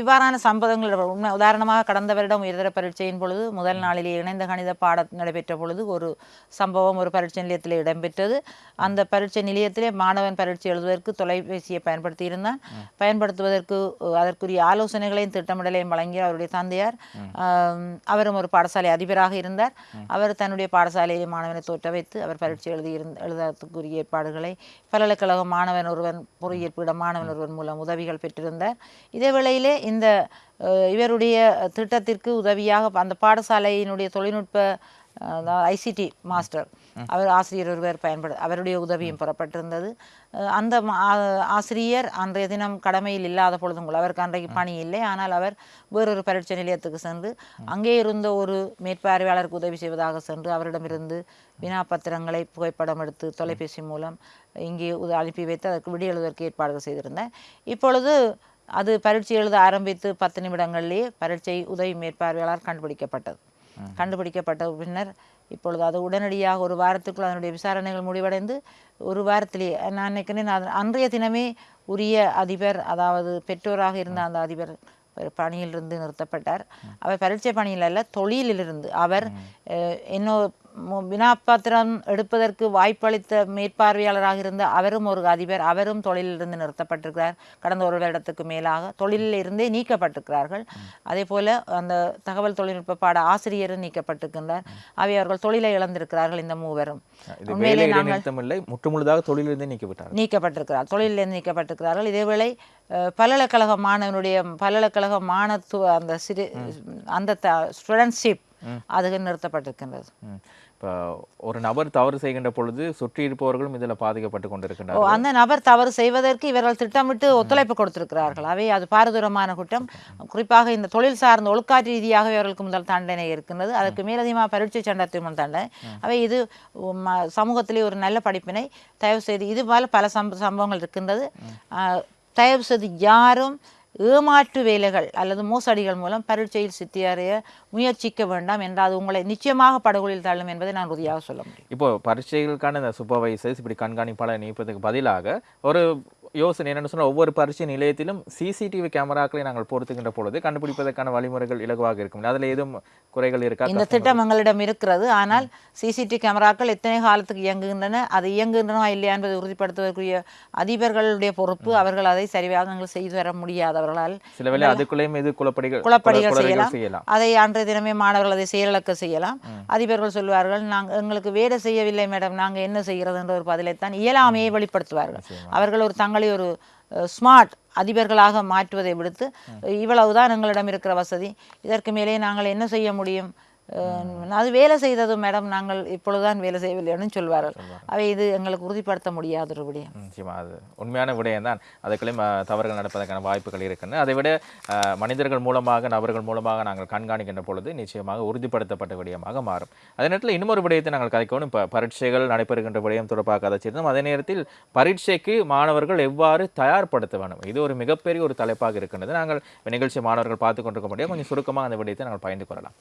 இவ்வாறான சம்பவங்கள் உண்மை உதாரணமாக கடந்த வருடம் உயர்தர பரீட்சையின் பொழுது முதல் நாளிலே இணைந்த கணித பாடம் நடைபெற்ற பொழுது ஒரு சம்பவம் ஒரு பரீட்சை நிலையத்திலே இடம்பெற்றது. அந்த பரீட்சை நிலையத்திலே மாணவன் பரீட்சை எழுதுவதற்கு தொலைபேசியை பயன்படுத்தி இருந்தான். பயன்படுத்துவதற்கு அதற்குரிய ஆலோசனைகளையும் திட்டமிடலையும் வழங்கிய அவருடைய தந்தையார். அவரும் ஒரு பாடசாலை அதிபராக இருந்தார். அவர் தன்னுடைய பாடசாலையிலே மாணவனை தோற்ற வைத்து அவர் பரீட்சை எழுதி இருந்த எழுதுவதற்குரிய ஏற்பாடுகளை பல்கலைக்கழக மாணவன் ஒருவன் பொறியியல் பீட மாணவன் ஒருவன் மூலம் உதவிகள் பெற்றிருந்தார். இதே வேளையிலே இந்த இவருடைய திட்டத்திற்கு உதவியாக அந்த பாடசாலையினுடைய தொழில்நுட்ப ஐசிடி மாஸ்டர். அவர் ஆசிரியர் ஒருவர் பயன்படு அவருடைய உதவியும் பெறப்பட்டிருந்தது. அந்த ஆசிரியர் அன்றைய தினம் கடமையில் இல்லாத பொழுதும் கூட அவருக்கு அன்றைக்கு பணி இல்லை. ஆனால் அவர் வேறொரு பரீட்சை நிலையத்துக்கு சென்று அங்கே இருந்த ஒரு மேற்பார்வையாளருக்கு உதவி செய்வதாக சென்று அவரிடமிருந்து வினாப்பத்திரங்களை புகைப்படம் எடுத்து தொலைபேசி மூலம் இங்கே அனுப்பி வைத்து அதற்கு விடி எழுதுவதற்கு ஏற்பாடுகள் செய்திருந்தேன். இப்பொழுது அது பரீட்சை எழுத ஆரம்பித்து பத்து நிமிடங்களிலேயே பரீட்சை உதவி மேற்பார்வையாளர் கண்டுபிடிக்கப்பட்டது. கண்டுபிடிக்கப்பட்ட பின்னர் இப்பொழுது அது உடனடியாக ஒரு வாரத்துக்குள் அதனுடைய விசாரணைகள் முடிவடைந்து ஒரு வாரத்திலேயே நான் நினைக்கிறேன் அது அன்றைய தினமே உரிய அதிபர் அதாவது பெற்றோராக இருந்த அந்த அதிபர் பணியிலிருந்து நிறுத்தப்பட்டார். அவர் பரீட்சை பணியில் அல்ல தொழிலிலிருந்து. அவர் மு- வினாப்பாத்திரம் எடுப்பதற்கு வாய்ப்பளித்த மேற்பார்வையாளராக இருந்த அவரும் ஒரு அதிபர். அவரும் தொழிலிலிருந்து நிறுத்தப்பட்டிருக்கிறார். கடந்த ஒரு வருடத்துக்கு மேலாக தொழிலில் இருந்தே நீக்கப்பட்டிருக்கிறார்கள். அதே போல அந்த தகவல் தொழில்நுட்ப பாட ஆசிரியரும் நீக்கப்பட்டிருக்கின்றார். அவை அவர்கள் தொழிலை இழந்திருக்கிறார்கள் இந்த மூவரும். உண்மையிலே நாங்கள் முற்றுமுழுதாக தொழிலிருந்தே நீக்கிவிட்டார் நீக்கப்பட்டிருக்கிறார். தொழிலிருந்து நீக்கப்பட்டிருக்கிறார்கள். இதேவேளை பல்கலைக்கழக மாணவனுடைய பல்கலைக்கழக மாணத்துவ அந்த சிறு அந்த ஸ்டூடெண்ட்ஷிப் அது நிறுத்தப்பட்டிருக்கின்றது. இப்போ ஒரு நபர் தவறு செய்கின்ற பொழுது சுற்றி இருப்பவர்களும் இதில் பாதிக்கப்பட்டு கொண்டிருக்கின்றனர். அந்த நபர் தவறு செய்வதற்கு இவர்கள் திட்டமிட்டு ஒத்துழைப்பு கொடுத்திருக்கிறார்கள். அவை அது பாரதூரமான குற்றம். குறிப்பாக இந்த தொழில் சார்ந்த ஒழுக்காற்று ரீதியாக இவர்களுக்கு முதல் தண்டனை இருக்கின்றது. அதற்கு மேலதிகமாக பரீட்சை சட்டத்தின் தண்டனை. அவை இது ம- சமூகத்திலே ஒரு நல்ல படிப்பினை தயவு செய்து இது போல பல சம்ப சம்பவங்கள் இருக்கின்றது. தயவு செய்து யாரும் ஏமாற்று வேலைகள் அல்லது மோசடிகள் மூலம் பரீட்சையில் சித்தியறைய முயற்சிக்க வேண்டாம் என்றால் அது உங்களை நிச்சயமாக படுகொலில் தள்ளும் என்பதை நான் உறுதியாக சொல்ல முடியும். இப்போ பரீட்சைகளுக்கான இந்த சூப்பர்வைசர்ஸ் இப்படி கண்காணிப்பாளர் நியமிப்பதற்கு பதிலாக ஒரு யோசனை என்னன்னு சொன்னால் ஒவ்வொரு பரீட்சை நிலையத்திலும் சிசிடிவி கேமராக்களை நாங்கள் பொருத்துகின்ற பொழுது கண்டுபிடிப்பதற்கான வழிமுறைகள் இலகுவாக இருக்கும். அதில் ஏதும் குறைகள் இருக்கா? இந்த திட்டம் எங்களிடம் இருக்கிறது. ஆனால் சிசிடிவி கேமராக்கள் எத்தனை காலத்துக்கு இயங்குகின்றன அது இயங்குகின்றனவா இல்லையா என்பதை உறுதிப்படுத்துவதற்குரிய அதிபர்களுடைய பொறுப்பு அவர்கள் அதை சரியாக செய்து வர முடியாது அவர்களால். சில வேளை அதுக்குள்ளேயும் இது குழப்படிகள் குழப்படிகள் செய்யலாம். அதை அன்றைய தினமே மாணவர்கள் அதை செயலிழக்க செய்யலாம். அதிபர்கள் சொல்வார்கள் நாங்கள் எங்களுக்கு வேலை செய்யவில்லை மேடம் நாங்கள் என்ன செய்கிறது என்ற ஒரு பதிலைத்தான் இயலாமையை வெளிப்படுத்துவார்கள். அவர்கள் ஒரு தங்களை ஒரு ஸ்மார்ட் அதிபர்களாக மாற்றுவதை விடுத்து இவ்வளவுதான் எங்களிடம் இருக்கிற வசதி. இதற்கு மேலே நாங்கள் என்ன செய்ய முடியும்? அது வேலை செய்தது மேடம் நாங்கள் இப்பொழுதுதான் வேலை செய்யவில்லைன்னு சொல்வார்கள். அவை இது எங்களுக்கு உறுதிப்படுத்த முடியாத ஒரு விடயம் நிச்சயமா அது உண்மையான விடயம் தான் அதுக்குள்ளேயும் தவறுகள் நடப்பதற்கான வாய்ப்புகள் இருக்கின்றன அதை விட மனிதர்கள் மூலமாக நபர்கள் மூலமாக நாங்கள் கண்காணிக்கின்ற பொழுது நிச்சயமாக உறுதிப்படுத்தப்பட்ட விடயமாக மாறும். அதே நேரத்தில் இன்னொரு விடயத்தை நாங்கள் கதைக்கணும். இப்போ பரீட்சைகள் நடைபெறுகின்ற விடயம் தொடர்பாக கதைச்சிருந்தோம் அதே நேரத்தில் பரீட்சைக்கு மாணவர்கள் எவ்வாறு தயார்படுத்த வேண்டும்? இது ஒரு மிகப்பெரிய ஒரு தலைப்பாக இருக்கின்றது. நாங்கள் நிகழ்ச்சி மாணவர்கள் பார்த்து கொண்டிருக்க முடியும். கொஞ்சம் சுருக்கமாக அந்த விடயத்தை நாங்கள் பகிர்ந்து கொள்ளலாம்.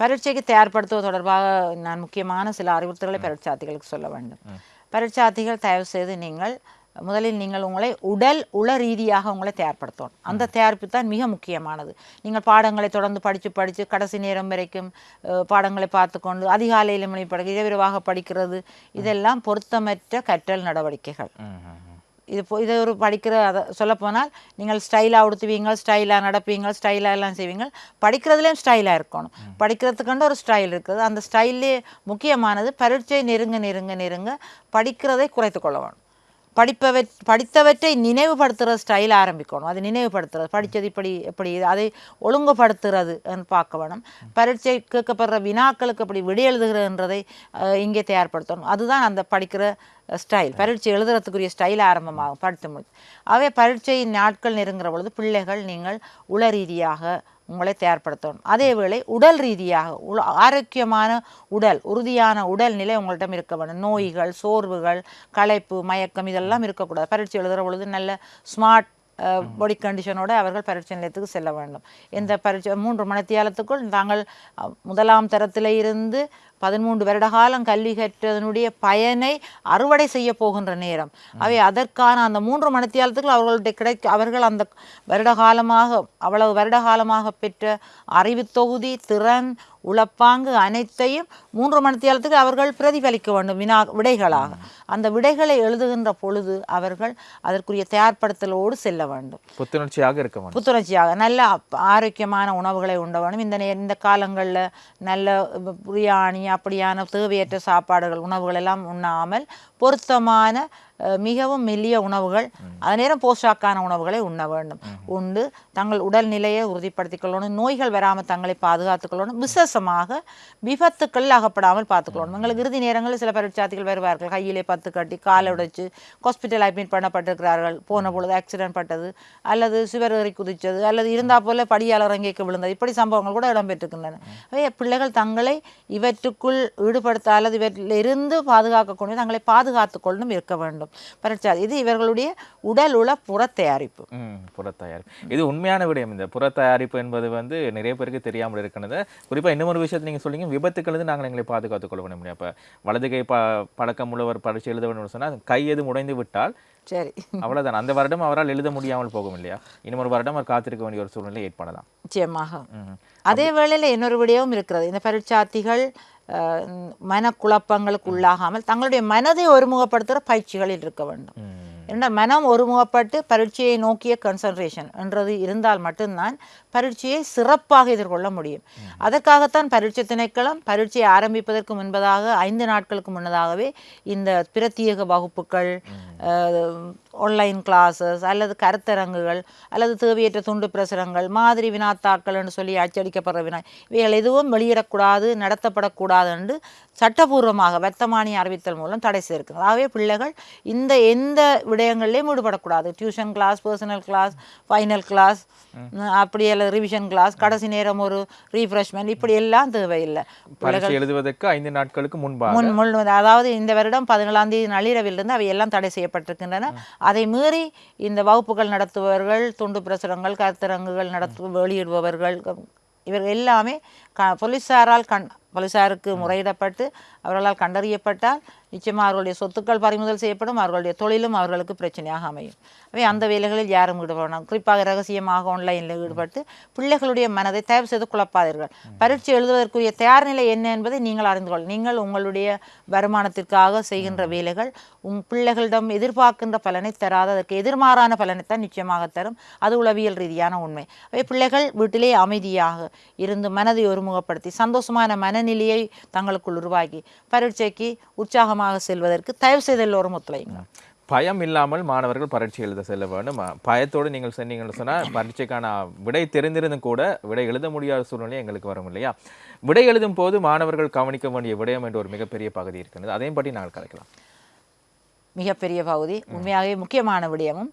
பரீட்சைக்கு தயார்படுத்துவது தொடர்பாக நான் முக்கியமான சில அறிவுறுத்தல்களை பரீட்சார்த்திகளுக்கு சொல்ல வேண்டும். பரீட்சார்த்திகள் தயவு செய்து நீங்கள் முதலில் நீங்கள் உங்களை உடல் உள ரீதியாக உங்களை தயார்படுத்தணும். அந்த தயாரிப்பு தான் மிக முக்கியமானது. நீங்கள் பாடங்களை தொடர்ந்து படித்து படித்து கடைசி நேரம் வரைக்கும் பாடங்களை பார்த்துக்கொண்டு அதிகாலையில் மணி படிக்க இரவிரவாக படிக்கிறது. இதெல்லாம் பொருத்தமற்ற கற்றல் நடவடிக்கைகள். இது இது ஒரு படிக்கிற அதை சொல்லப்போனால் நீங்கள் ஸ்டைலாக உடுத்துவீங்க ஸ்டைலாக நடப்பீங்க ஸ்டைலாக எல்லாம் செய்வீங்க படிக்கிறதுலேயும் ஸ்டைலாக இருக்கணும். படிக்கிறதுக்குண்டு ஒரு ஸ்டைல் இருக்குது. அந்த ஸ்டைல்லே முக்கியமானது பரீட்சை நெருங்க நெருங்க நெருங்க படிக்கிறதை குறைத்து கொள்ள வேணும். படிப்பவை படித்தவற்றை நினைவுபடுத்துகிற ஸ்டைல் ஆரம்பிக்கணும். அது நினைவுபடுத்துறது படித்தது இப்படி எப்படி அதை ஒழுங்குபடுத்துறது பார்க்க வேணும். பரீட்சை கேட்கப்படுற வினாக்களுக்கு அப்படி விடை எழுதுகிறதுன்றதை அஹ், இங்கே தயார்படுத்தணும். அதுதான் அந்த படிக்கிற ஸ்டைல் பரீட்சை எழுதுறதுக்குரிய ஸ்டைல் ஆரம்பமாகும் படித்து முடிச்சு அவை பரீட்சை நாட்கள் நெருங்குற பொழுது பிள்ளைகள் நீங்கள் உள ரீதியாக உங்களை தயார்படுத்தணும். அதே வேளை உடல் ரீதியாக உல ஆரோக்கியமான உடல் உறுதியான உடல் நிலை உங்கள்கிட்ட இருக்க வேண்டும். நோய்கள் சோர்வுகள் களைப்பு மயக்கம் இதெல்லாம் இருக்கக்கூடாது. பரீட்சை எழுதுகிற பொழுது நல்ல ஸ்மார்ட் பாடி கண்டிஷனோட அவர்கள் பரீட்சை நிலையத்துக்கு செல்ல வேண்டும். எந்த பரீட்சை மூன்று மணித்தியாலத்துக்குள் தாங்கள் முதலாம் தரத்தில் இருந்து பதிமூன்று வருட காலம் கல்வி கற்றதனுடைய பயனை அறுவடை செய்ய போகின்ற நேரம். அவை அதற்கான அந்த மூன்று மணித்தியாலத்துக்குள் அவர்களுடைய கிடைக்க அவர்கள் அந்த வருட காலமாக அவ்வளவு வருட காலமாக பெற்ற அறிவு தொகுதி திறன் உளப்பாங்கு அனைத்தையும் மூன்று மணித்தியாலத்துக்கு அவர்கள் பிரதிபலிக்க வேண்டும் வினா விடைகளாக. அந்த விடைகளை எழுதுகின்ற பொழுது அவர்கள் அதற்குரிய தயார்படுத்தலோடு செல்ல வேண்டும். புத்துணர்ச்சியாக இருக்க வேண்டும். புத்துணர்ச்சியாக நல்ல ஆரோக்கியமான உணவுகளை உண்ட வேணும் இந்த இந்த காலங்களில் நல்ல பிரியாணி அப்படியான தேவையற்ற சாப்பாடுகள் உணவுகள் எல்லாம் உண்ணாமல் பொருத்தமான மிகவும் மெல்லிய உணவுகள். அதே நேரம் போஷாக்கான உணவுகளை உண்ண வேண்டும். உண்டு. தங்கள் உடல்நிலையை உறுதிப்படுத்திக் கொள்ளணும் நோய்கள் வராமல் தங்களை பாதுகாத்துக் கொள்ளணும் விசேஷமாக விபத்துக்கள் அகப்படாமல் பார்த்துக்கொள்ளணும். எங்களுக்கு இறுதி நேரங்களில் சில பரீட்சார்த்திகள் வருவார்கள். கையிலே பத்து கட்டி காலை உடைச்சு ஹாஸ்பிட்டல் அட்மிட் பண்ணப்பட்டிருக்கிறார்கள். போன பொழுது ஆக்சிடென்ட் பட்டது அல்லது சுவர் ஏறி குதிச்சது அல்லது இருந்தா போல படியால் இறங்கிக்க விழுந்தது. இப்படி சம்பவங்கள் கூட இடம்பெற்றிருக்கின்றன பிள்ளைகள் தங்களை இவற்றுக்குள் ஈடுபடுத்த அல்லது இவற்றில் இருந்து பாதுகாக்கக்கூடிய தங்களை பாதுகாத்துக் கொள்ளும் இருக்க வேண்டும். பரீட்சார்த்தி இது இவர்களுடைய உடல் உள புற தயாரிப்பு ம் புறத்தயாரிப்பு. இது உண்மையான விடயம். இந்த புறத்தயாரிப்பு என்பது வந்து நிறைய பேருக்கு தெரியாமல் இருக்கிறது. குறிப்பா இன்னொரு விஷயத்தை நீங்க சொல்லிங்க விபத்துக்கள் நாங்கள் எங்களை பாதுகாத்துக் கொள்ள முடியும் அப்ப வலது கை ப பழக்கம் உள்ளவர் பரீட்சை எழுத வேண்டும் சொன்னால் கை எது உடைந்து விட்டால் சரி. அவ்வளவுதான். அந்த வருடம் அவரால் எழுத முடியாமல் போகும் இல்லையா? இன்னொரு வருடம் அவர் காத்திருக்க வேண்டிய ஒரு சூழ்நிலை ஏற்படலாம். நிச்சயமாக. அதே வேளையில் இன்னொரு விடயமும் இருக்கிறது. இந்த பரீட்சார்த்திகள் மனக்குழப்பங்களுக்கு உள்ளாகாமல் தங்களுடைய மனதை ஒருமுகப்படுத்துகிற பயிற்சிகளில் இருக்க வேண்டும் ம். என்ன மனம் ஒருமுகப்பட்டு பரீட்சையை நோக்கிய கன்சன்ட்ரேஷன் என்றது இருந்தால் மட்டும்தான் பரீட்சையை சிறப்பாக எதிர்கொள்ள முடியும். அதற்காகத்தான் பரீட்சை திணைக்களம் பரீட்சையை ஆரம்பிப்பதற்கு முன்பதாக ஐந்து நாட்களுக்கு முன்னதாகவே இந்த பிரத்யேக வகுப்புகள் ஆன்லைன் கிளாஸஸ் அல்லது கருத்தரங்குகள் அல்லது தேவையற்ற துண்டு பிரசுரங்கள் மாதிரி வினாத்தாக்கள் என்று சொல்லி அச்சடிக்கப்படுற வினா இவைகள் எதுவும் வெளியிடக்கூடாது நடத்தப்படக்கூடாது என்று சட்டபூர்வமாக வர்த்தமானி அறிவித்தல் மூலம் தடை செய்திருக்கிறது. ஆகவே பிள்ளைகள் இந்த எந்த விடயங்களிலையும் ஈடுபடக்கூடாது. Tuition class personal class final class அப்படி அல்லது ரிவிஷன் கிளாஸ் கடைசி நேரம் ஒரு ரீஃப்ரெஷ்மெண்ட் இப்படி எல்லாம் தேவையில்லை. பரீட்சை எழுதுவதற்கு ஐந்து நாட்களுக்கு முன்பாக முன் முன் அதாவது இந்த வருடம் பதினேழாம் தேதி நள்ளிரவிலிருந்து அவை எல்லாம் தடை செய்யப்பட்டிருக்கின்றன. அதை மீறி இந்த வகுப்புகள் நடத்துபவர்கள் துண்டு பிரசுரங்கள் கருத்தரங்குகள் நடத்து வெளியிடுபவர்கள் இவர்கள் எல்லாமே க போலீஸாரால் கண் போலீஸாருக்கு முறையிடப்பட்டு அவர்களால் கண்டறியப்பட்டால் நிச்சயமாக அவர்களுடைய சொத்துக்கள் பறிமுதல் செய்யப்படும் அவர்களுடைய தொழிலும் அவர்களுக்கு பிரச்சனையாக அமையும். அவை அந்த வேலைகளில் யாரும் ஈடுபடணும் குறிப்பாக ரகசியமாக ஆன்லைனில் ஈடுபட்டு பிள்ளைகளுடைய மனதை தயவு செய்து குழப்பாதீர்கள். பரீட்சை எழுதுவதற்குரிய தயார் நிலை என்ன என்பதை நீங்கள் அறிந்து கொள் நீங்கள் உங்களுடைய வருமானத்திற்காக செய்கின்ற வேலைகள் உங் பிள்ளைகளிடம் எதிர்பார்க்கின்ற பலனை தராத. அதற்கு எதிர்மாறான பலனைத்தான் நிச்சயமாக தரும். அது உளவியல் ரீதியான உண்மை. அவை பிள்ளைகள் வீட்டிலே அமைதியாக இருந்து மனதை ஒருமுகப்படுத்தி சந்தோஷமான மனநிலையை தங்களுக்குள் உருவாக்கி பரீட்சைக்கு உற்சாகமாக செல்வதற்கு தயவு செய்து எல்லோரும் ஒத்துழைங்க பயம் இல்லாமல் மாணவர்கள் பரீட்சை எழுத செல்ல வேண்டும். பயத்தோடு நீங்கள் சொன்னீங்கன்னு சொன்னால் பரீட்சைக்கான விடை தெரிந்திருந்தும் கூட விடை எழுத முடியாத சூழ்நிலை எங்களுக்கு வரும் இல்லையா? விடை எழுதும் போது மாணவர்கள் கவனிக்க வேண்டிய விடயம் என்ற ஒரு மிகப்பெரிய பகுதி இருக்கிறது. அதையும் பற்றி நாங்கள் கலைக்கலாம். மிகப்பெரிய பகுதி உண்மையாகவே முக்கியமான விடயமும்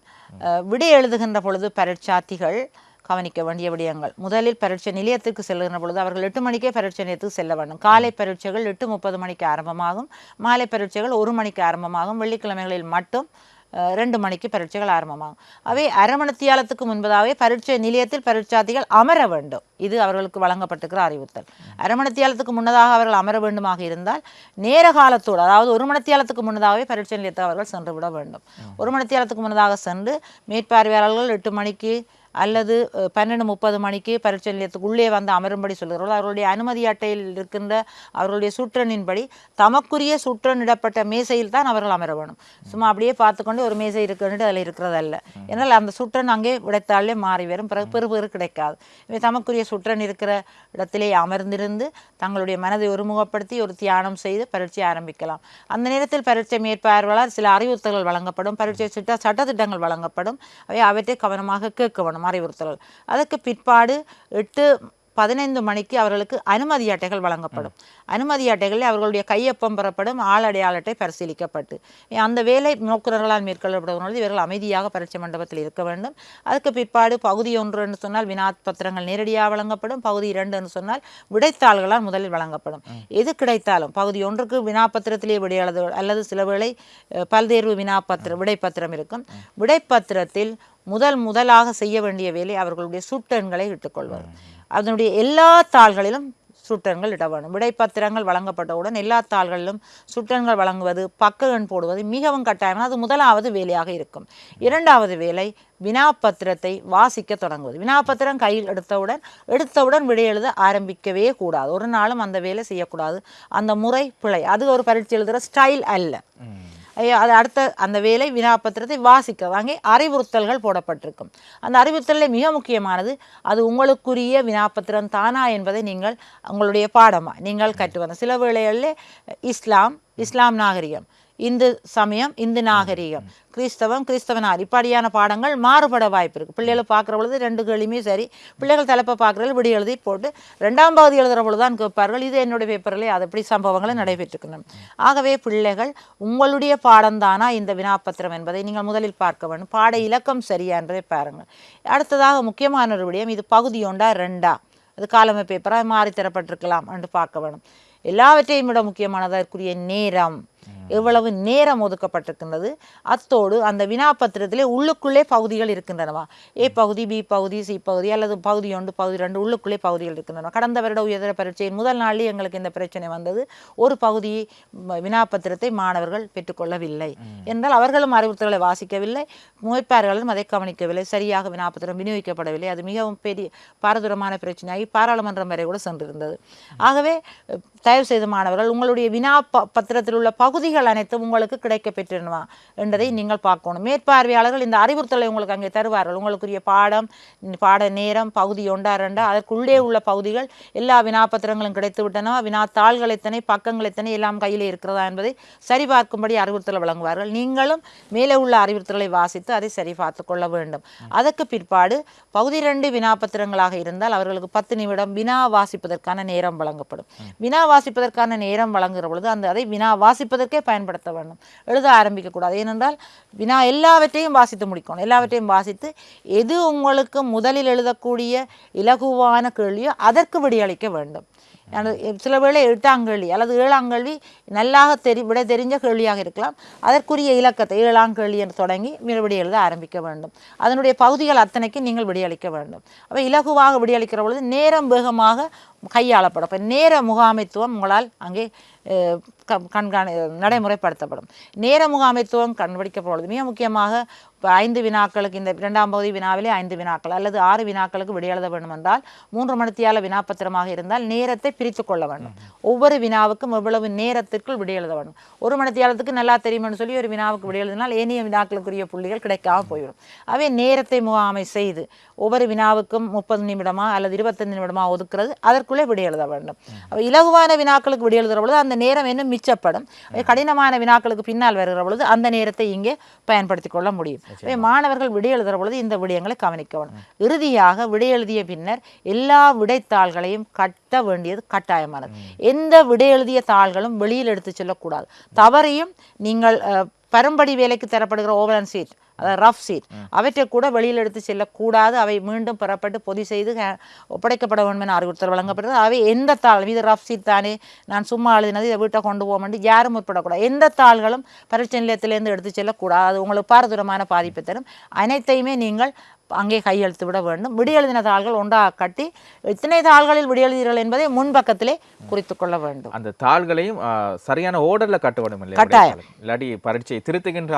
விடை எழுதுகின்ற பொழுது பரீட்சார்த்திகள் கவனிக்க வேண்டிய விடயங்கள். முதலில் பரீட்சை நிலையத்துக்கு செல்லுகின்ற பொழுது அவர்கள் எட்டு மணிக்கே பரீட்சை நிலையத்துக்கு செல்ல வேண்டும். காலை பரீட்சைகள் எட்டு முப்பது மணிக்கு ஆரம்பமாகும். மாலை பரீட்சைகள் ஒரு மணிக்கு ஆரம்பமாகும். வெள்ளிக்கிழமைகளில் மட்டும் ரெண்டு மணிக்கு பரீட்சைகள் ஆரம்பமாகும். அவை அரை மணித்தியாலத்துக்கு முன்பதாகவே பரீட்சை நிலையத்தில் பரீட்சார்த்திகள் அமர வேண்டும். இது அவர்களுக்கு வழங்கப்பட்டிருக்கிற அறிவுறுத்தல். அரை மணித்தியாலத்துக்கு முன்னதாக அவர்கள் அமர வேண்டுமாக இருந்தால் நேர காலத்தோடு அதாவது ஒரு மணித்தியாலத்துக்கு முன்னதாகவே பரீட்சை நிலையத்தை அவர்கள் சென்று விட வேண்டும். ஒரு மணித்தியாலத்துக்கு முன்னதாக சென்று மேற்பார்வையாளர்கள் எட்டு மணிக்கு அல்லது பன்னெண்டு முப்பது மணிக்கு பரீட்சை நிலையத்துக்கு உள்ளே வந்து அமரும்படி சொல்கிறார்கள் அவர்களுடைய அனுமதி அட்டையில் இருக்கின்ற அவர்களுடைய சுற்றனின்படி தமக்குரிய சுற்றனிடப்பட்ட மேசையில் தான் அவர்கள் அமர வேணும் சும்மா அப்படியே பார்த்துக்கொண்டு ஒரு மேசை இருக்குன்ட்டு அதில் இருக்கிறதல்ல. ஏன்னால் அந்த சுற்றன் அங்கே விடைத்தாலே மாறி வரும். பிறகு பெறு பெறு கிடைக்காது. இவை தமக்குரிய சுற்றன் இருக்கிற இடத்திலே அமர்ந்திருந்து தங்களுடைய மனதை ஒருமுகப்படுத்தி ஒரு தியானம் செய்து பரீட்சை ஆரம்பிக்கலாம். அந்த நேரத்தில் பரீட்சை மேற்பார்வையாளர் சில அறிவுறுத்தல்கள் வழங்கப்படும். பரீட்சை சிட்ட சட்டத்திட்டங்கள் வழங்கப்படும். அவை அவற்றை கவனமாக கேட்க வேணும் அறிவுறுத்தல்கள் அதற்கு பிற்பாடு எட்டு பதினைந்து மணிக்கு அவர்களுக்கு அனுமதி அட்டைகள் வழங்கப்படும். அனுமதி அட்டைகளில் அவர்களுடைய கையொப்பம் பெறப்படும் ஆள் அடையாள அட்டை பரிசீலிக்கப்பட்டு. அந்த வேலை நோக்குநர்களால் மேற்கொள்ளப்படுவது இவர்கள் அமைதியாக பரீட்சை மண்டபத்தில் இருக்க வேண்டும். அதுக்கு பிற்பாடு பகுதி ஒன்று என்று சொன்னால் வினா பத்திரங்கள் நேரடியாக வழங்கப்படும். பகுதி இரண்டு என்று சொன்னால் விடைத்தாள்களால் முதலில் வழங்கப்படும். எது கிடைத்தாலும் பகுதி ஒன்றுக்கு வினாப்பத்திரத்திலே விடை எழுத அல்லது சில வேளை அஹ், பல்தேர்வு வினாப்பத்திரம் விடைப்பத்திரம் இருக்கும். விடைப்பத்திரத்தில் முதல் முதலாக செய்ய வேண்டிய வேலை அவர்களுடைய சுட்டெண்களை இட்டுக்கொள்வது. அதனுடைய எல்லா தாள்களிலும் சுட்டெண்கள் இட வேண்டும். விடைப்பத்திரங்கள் வழங்கப்பட்டவுடன் எல்லா தாள்களிலும் சுட்டெண்கள் வழங்குவது பக்க எண் போடுவது மிகவும் கட்டாயம். அது முதலாவது வேலையாக இருக்கும். இரண்டாவது வேலை வினாப்பத்திரத்தை வாசிக்க தொடங்குவது. வினாப்பத்திரம் கையில் எடுத்தவுடன் எடுத்தவுடன் விடை எழுத ஆரம்பிக்கவே கூடாது. ஒரு நாளும் அந்த வேலை செய்யக்கூடாது. அந்த முறை பிழை. அது ஒரு பரீட்சை எழுதுகிற ஸ்டைல் அல்ல. அது அடுத்த அந்த வேலை வினாப்பத்திரத்தை வாசிக்கிறது அங்கே அறிவுறுத்தல்கள் போடப்பட்டிருக்கும். அந்த அறிவுறுத்தலில் மிக முக்கியமானது. அது உங்களுக்குரிய வினாப்பத்திரம் தானா என்பதை நீங்கள் உங்களுடைய பாடமாக நீங்கள் கற்று வந்த சில வேளைகளில் இஸ்லாம் இஸ்லாம் நாகரிகம் இந்து சமயம் இந்து நாகரிகம். கிறிஸ்தவம் கிறிஸ்தவனார். இப்படியான பாடங்கள் மாறுபட வாய்ப்பு இருக்குது பிள்ளைகளை பார்க்குற பொழுது ரெண்டு கேள்வியுமே சரி. பிள்ளைகள் தலைப்பை பார்க்குறது விடி எழுதி போட்டு ரெண்டாம் பகுதி எழுதுகிற பொழுது தான் கேட்பார்கள். இது என்னுடைய பேப்பரில் அது அப்படி சம்பவங்களும் நடைபெற்றிருக்கணும் ஆகவே பிள்ளைகள் உங்களுடைய பாடம்தானா இந்த வினாப்பத்திரம் என்பதை நீங்கள் முதலில் பார்க்க வேண்டும். பாட இலக்கம் சரியா என்பதை பாருங்கள். அடுத்ததாக முக்கியமான ஒரு விடயம் இது பகுதி ஒன்றா ரெண்டா? அது காலமை பேப்பராக மாறி தரப்பட்டிருக்கலாம் என்று பார்க்க வேணும் எல்லாவற்றையும் விட முக்கியமானதற்குரிய நேரம். எவ்வளவு நேரம் ஒதுக்கப்பட்டிருக்கின்றது? அத்தோடு அந்த வினாப்பத்திரத்திலே உள்ளுக்குள்ளே பகுதிகள் இருக்கின்றனவா? ஏ பகுதி பி பகுதி சி பகுதி அல்லது பகுதி ஒன்று பகுதி ரெண்டு உள்ளுக்குள்ளே பகுதிகள் இருக்கின்றன. கடந்த வருட உயர்தர பரீட்சையின் முதல் நாளில் எங்களுக்கு இந்த பிரச்சனை வந்தது. ஒரு பகுதி வினாப்பத்திரத்தை மாணவர்கள் பெற்றுக்கொள்ளவில்லை. என்றால் அவர்களும் அறிவுறுத்தல்களை வாசிக்கவில்லை. முயற்பார்களும் அதை கவனிக்கவில்லை. சரியாக வினாப்பத்திரம் விநியோகிக்கப்படவில்லை. அது மிகவும் பெரிய பாரதூரமான பிரச்சனையாகி பாராளுமன்றம் வரை கூட சென்றிருந்தது. ஆகவே தயவு செய்த மாணவர்கள் உங்களுடைய வினா பத்திரத்தில் உள்ள பகுதிகள் அனைத்தும் உங்களுக்கு கிடைக்க என்பதை நீங்கள் பார்க்கணும். மேற்பார்வையாளர்கள் இந்த அறிவுறுத்தலை உங்களுக்கு அங்கே தருவார்கள். உங்களுக்குரிய பாடம் பாட நேரம் பகுதி ஒன்றா ரெண்டா அதற்குள்ளே உள்ள பகுதிகள் எல்லா வினாபத்திரங்களும் கிடைத்து விட்டனவா வினாத்தாள்கள் எத்தனை பக்கங்கள் எத்தனை எல்லாம் கையில் இருக்கிறதா என்பதை சரிபார்க்கும்படி அறிவுறுத்தல் வழங்குவார்கள். நீங்களும் மேலே உள்ள அறிவுறுத்தலை வாசித்து அதை சரி பார்த்து கொள்ள வேண்டும். அதற்கு பிற்பாடு பகுதி ரெண்டு வினாபத்திரங்களாக இருந்தால் அவர்களுக்கு பத்து நிமிடம் வினா வாசிப்பதற்கான நேரம் வழங்கப்படும். வினா வாசிப்பதற்கான நேரம் வழங்குகிற பொழுது அந்த அதை வினா வாசிப்பதற்கு பயன்படுத்த வேண்டும். எழுத ஆரம்பிக்கக்கூடாது. ஏனென்றால் வினா எல்லாவற்றையும் வாசித்து முடிக்கணும். எல்லாவற்றையும் வாசித்து எது உங்களுக்கு முதலில் எழுதக்கூடிய இலகுவான கேள்வியோ அதற்கு விடியளிக்க வேண்டும். சில வேளை எட்டாம் கேள்வி அல்லது ஏழாம் கேள்வி நல்லாக தெரி விட தெரிஞ்ச கேள்வியாக இருக்கலாம். அதற்குரிய இலக்கத்தை ஏழாம் கேள்வி என்று தொடங்கி விடி எழுத ஆரம்பிக்க வேண்டும். அதனுடைய பகுதிகள் அத்தனைக்கு நீங்கள் விடியளிக்க வேண்டும். அப்போ இலகுவாக விடியளிக்கிற பொழுது நேரம் வேகமாக கையாளப்படும். இப்போ நேர முகாமைத்துவம் உங்களால் அங்கே கண்காணி நடைமுறைப்படுத்தப்படும். நேர முகாமைத்துவம் கண்டுபிடிக்கப்படும் மிக முக்கியமாக இப்போ ஐந்து வினாக்களுக்கு இந்த இரண்டாம் பகுதி வினாவிலே ஐந்து வினாக்கள் அல்லது ஆறு வினாக்களுக்கு விடையெழுத வேண்டும் என்றால் மூன்று மணித்தியால வினாப்பத்திரமாக இருந்தால் நேரத்தை பிரித்து கொள்ள வேண்டும். ஒவ்வொரு வினாவுக்கும் எவ்வளவு நேரத்திற்குள் விடையெழுத வேண்டும். ஒரு மணித்தியாலத்துக்கு நல்லா தெரியும்னு சொல்லி ஒரு வினாவுக்கு விடையெழுதினால் ஏனைய வினாக்களுக்குரிய புள்ளிகள் கிடைக்காம போய்விடும் அவை நேரத்தை முகாமை செய்து ஒவ்வொரு வினாவுக்கும் முப்பது நிமிடமா அல்லது இருபத்தஞ்சு நிமிடமா ஒதுக்குறது அதற்குள்ளே விடையெழுத வேண்டும். அப்போ இலகுவான வினாக்களுக்கு விடை பொழுது அந்த நேரம் இன்னும் மிச்சப்படும். கடினமான வினாக்களுக்கு பின்னால் வருகிற பொழுது அந்த நேரத்தை இங்கே பயன்படுத்திக் கொள்ள முடியும். எனவே மாணவர்கள் விடை எழுதுகிற பொழுது இந்த விடயங்களை கவனிக்க வேண்டும் இறுதியாக விடை எழுதிய பின்னர் எல்லா விடைத்தாள்களையும் கட்ட வேண்டியது கட்டாயமானது. எந்த விடை எழுதிய தாள்களும் வெளியில் எடுத்து செல்லக்கூடாது. தவறையும் நீங்கள் அஹ், பரம்படி வேலைக்கு தரப்படுகிற ஓவலன் சீட் அதாவது ரஃப் சீட் அவற்றை கூட வெளியில் எடுத்து செல்லக்கூடாது. அவை மீண்டும் பெறப்பட்டு பொதி செய்து ஒப்படைக்கப்பட வேண்டும் என அறிவுறுத்தல் வழங்கப்படுகிறது. அவை எந்த தாள் இது ரஃப் சீட் தானே நான் சும்மா எழுதினது இதை வீட்டை கொண்டு போக வேண்டி யாரும் முற்படக்கூடாது. எந்த தாள்களும் பரீட்சை நிலையத்திலேருந்து எடுத்து செல்லக்கூடாது. அது உங்களுக்கு பாரதூரமான பாதிப்பை தரும். அனைத்தையுமே நீங்கள் அங்கே கையெழுத்து விட வேண்டும். விடியெழுதின தாள்கள் ஒன்றாக கட்டி இத்தனை தாள்களில் விடியெழுதீர்கள் என்பதை முன்பக்கத்திலே குறித்து கொள்ள வேண்டும். அந்த தாள்களையும் சரியான ஓர்டர்ல கட்ட வேண்டும் கட்டாயம். இல்லாட்டி பரீட்சை திருத்துகின்ற.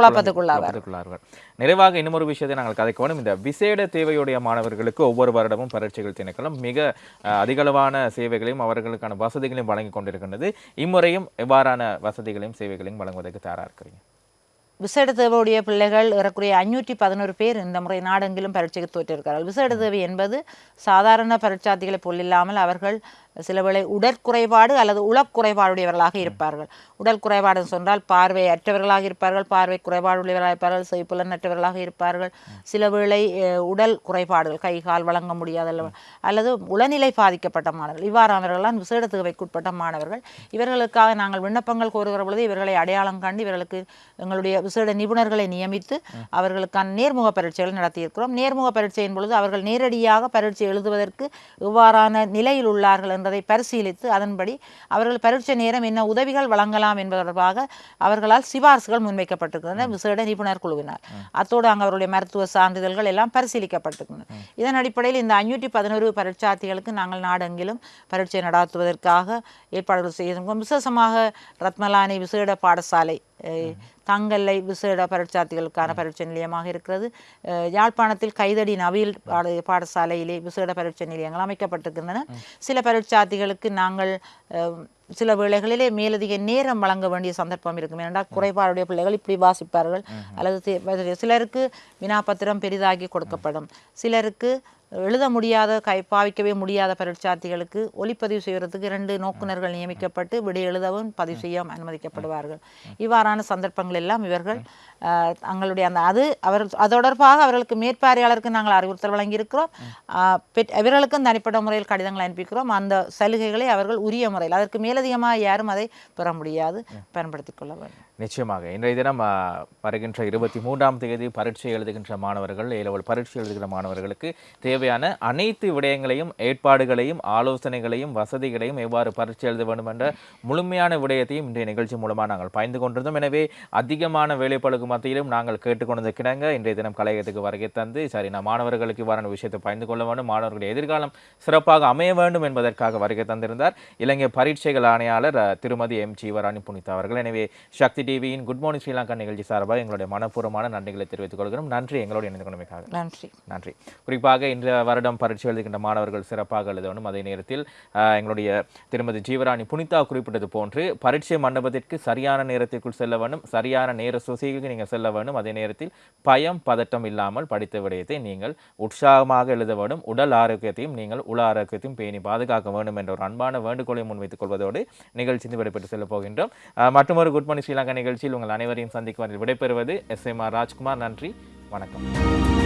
குழப்பத்துக்குள்ளார்கள் நிறைவாக இன்னொரு விஷயத்தை நாங்கள் கதைக்க வேண்டும். இந்த விசேட தேவையுடைய மாணவர்களுக்கு ஒவ்வொரு வருடமும் பரீட்சைகள் திணைக்களம். மிக அதிகளவான சேவைகளையும் அவர்களுக்கான வசதிகளையும் வழங்கி கொண்டிருக்கின்றது. இம்முறையும் எவ்வாறான வசதிகளையும் சேவைகளையும் வழங்குவதற்கு தயாரா இருக்கிறீங்க? விசேட பிள்ளைகள் ஏறக்குறைய அஞ்சூற்றி பதினோரு பேர் இந்த முறை நாடெங்கிலும் பரீட்சைக்கு தோற்றிருக்கிறார்கள். விசேட என்பது சாதாரண பரீட்சார்த்திகளை போல் இல்லாமல் அவர்கள் சில வேளை உடற்குறைபாடு அல்லது உளக்குறைபாடுடையவர்களாக இருப்பார்கள். உடல் குறைபாடு சொன்னால் பார்வை அற்றவர்களாக இருப்பார்கள் பார்வை குறைபாடு இருப்பார்கள் செய்புலனற்றவர்களாக இருப்பார்கள். சில வேளை அஹ், உடல் குறைபாடுகள் கை கால் வழங்க முடியாத அல்ல- அல்லது உளநிலை பாதிக்கப்பட்ட மாணவர்கள். இவ்வாறானவர்கள்லாம் விசேட தேவைக்குட்பட்ட மாணவர்கள். இவர்களுக்காக நாங்கள் விண்ணப்பங்கள் கோருகிற பொழுது இவர்களை அடையாளம் கண்டு இவர்களுக்கு எங்களுடைய விசேட நிபுணர்களை நியமித்து அவர்களுக்கான நேர்முக பரீட்சைகள் நடத்தியிருக்கிறோம். நேர்முக பரீட்சையின் பொழுது அவர்கள் நேரடியாக பரீட்சை எழுதுவதற்கு எவ்வாறான நிலையில் உள்ளார்கள் என்பதை பரிசீலித்து அதன்படி அவர்கள் பரீட்சை நேரம் என்ன உதவிகள் வழங்கலாம் என்பது தொடர்பாக அவர்களால் சிபார்சுகள் முன்வைக்கப்பட்டிருக்கின்றன. விசேட நிபுணர் குழுவினர் அத்தோடு அங்கு அவருடைய மருத்துவ சான்றிதழ்கள் எல்லாம் பரிசீலிக்கப்பட்டிருக்கின்றன. இதன் அடிப்படையில் இந்த அஞ்சூற்றி பதினோரு பரீட்சார்த்திகளுக்கு நாங்கள் நாடெங்கிலும் பரீட்சை நடத்துவதற்காக ஏற்பாடுகள் செய்திருக்கிறோம் விசேஷமாக ரத்மலானி விசேட பாடசாலை தங்கல்லை விசேட பரீட்சார்த்திகளுக்கான பரீட்சை நிலையமாக இருக்கிறது. யாழ்ப்பாணத்தில் கைதடி நவீல் பாட பாடசாலையிலே விசேட பரீட்சை நிலையங்கள் அமைக்கப்பட்டிருக்கின்றன. சில பரீட்சார்த்திகளுக்கு நாங்கள் சில வேளைகளிலே மேலதிக நேரம் வழங்க வேண்டிய சந்தர்ப்பம் இருக்கும். ஏனென்றால் குறைபாடுடைய பிள்ளைகள் இப்படி வாசிப்பார்கள். அல்லது சிலருக்கு வினாப்பத்திரம் பெரிதாக்கி கொடுக்கப்படும். சிலருக்கு எழுத முடியாத கை பாவிக்கவே முடியாத பரீட்சார்த்திகளுக்கு ஒளிப்பதிவு செய்வதற்கு இரண்டு நோக்குநர்கள் நியமிக்கப்பட்டு விடை எழுதவும் பதிவு செய்யவும் அனுமதிக்கப்படுவார்கள். இவ்வாறான சந்தர்ப்பங்கள் எல்லாம் இவர்கள் தங்களுடைய அந்த அது அவர் அது தொடர்பாக அவர்களுக்கு மேற்பார்வையாளருக்கு நாங்கள் அறிவுறுத்தல் வழங்கியிருக்கிறோம். இவர்களுக்கும் தனிப்பட்ட முறையில் கடிதங்கள் அனுப்பிக்கிறோம் அந்த சலுகைகளை அவர்கள் உரிய முறையில் அதற்கு மேலதிகமாக யாரும் அதை பெற முடியாது. பயன்படுத்திக் கொள்ள வேண்டும். நிச்சயமாக. இன்றைய தினம் வருகின்ற இருபத்தி மூன்றாம் தேதி பரீட்சை எழுதுகின்ற மாணவர்கள் ஏலவல் பரீட்சை எழுதுகிற மாணவர்களுக்கு தேவையான அனைத்து விடயங்களையும் ஏற்பாடுகளையும் ஆலோசனைகளையும் வசதிகளையும் எவ்வாறு பரீட்சை எழுத வேண்டும் என்ற முழுமையான விடயத்தையும் இன்றைய நிகழ்ச்சி மூலமாக நாங்கள் பயந்து கொண்டிருந்தோம். எனவே அதிகமான வேலைப்பழுக்கு மத்தியிலும் நாங்கள் கேட்டுக்கொண்டது கிடங்க இன்றைய தினம் கலையகத்துக்கு வருகை தந்து சரி நான் மாணவர்களுக்கு இவ்வாறான விஷயத்தை பயந்து கொள்ள வேண்டும். மாணவர்களுடைய எதிர்காலம் சிறப்பாக அமைய வேண்டும் என்பதற்காக வருகை தந்திருந்தார். இலங்கை பரீட்சைகள் ஆணையாளர் திருமதி எம். ஜீவராணி புனிதா அவர்கள். எனவே சக்தி டிவியின் குட் மார்னிங் ஸ்ரீலங்கா நிகழ்ச்சி சார்பாக எங்களுடைய மனப்பூர்வமான நன்றிகளை தெரிவித்துக் கொள்கிறோம். நன்றி எங்களோடு இணைந்து கொண்டமைக்காக நன்றி. நன்றி. குறிப்பாக இந்த வருடம் பரீட்சை எழுதுகின்ற மாணவர்கள் சிறப்பாக எழுத வேண்டும் அதே நேரத்தில் எங்களுடைய திருமதி ஜீவராணி புனிதா குறிப்பிட்டது போன்று பரீட்சை மண்டபத்திற்கு சரியான நேரத்திற்குள் செல்ல வேண்டும். சரியான நேர சுசிக்கு நீங்கள் செல்ல வேண்டும். அதே நேரத்தில் பயம் பதட்டம் இல்லாமல் படித்த விடயத்தை நீங்கள் உற்சாகமாக எழுத வேண்டும். உடல் ஆரோக்கியத்தையும் நீங்கள் உள ஆரோக்கியத்தையும் பேணி பாதுகாக்க வேண்டும் என்ற ஒரு அன்பான வேண்டுகோளை முன்வைத்துக் கொள்வதோடு நிகழ்ச்சி விடைபெற்று செல்ல போகின்றோம். மற்றொரு குட் மார்னிங் ஸ்ரீலங்கா நிகழ்ச்சியில் உங்கள் அனைவரையும் சந்திக்கும் விடைபெறுவது எஸ் எம் ஆர் ராஜ்குமார். நன்றி. வணக்கம்.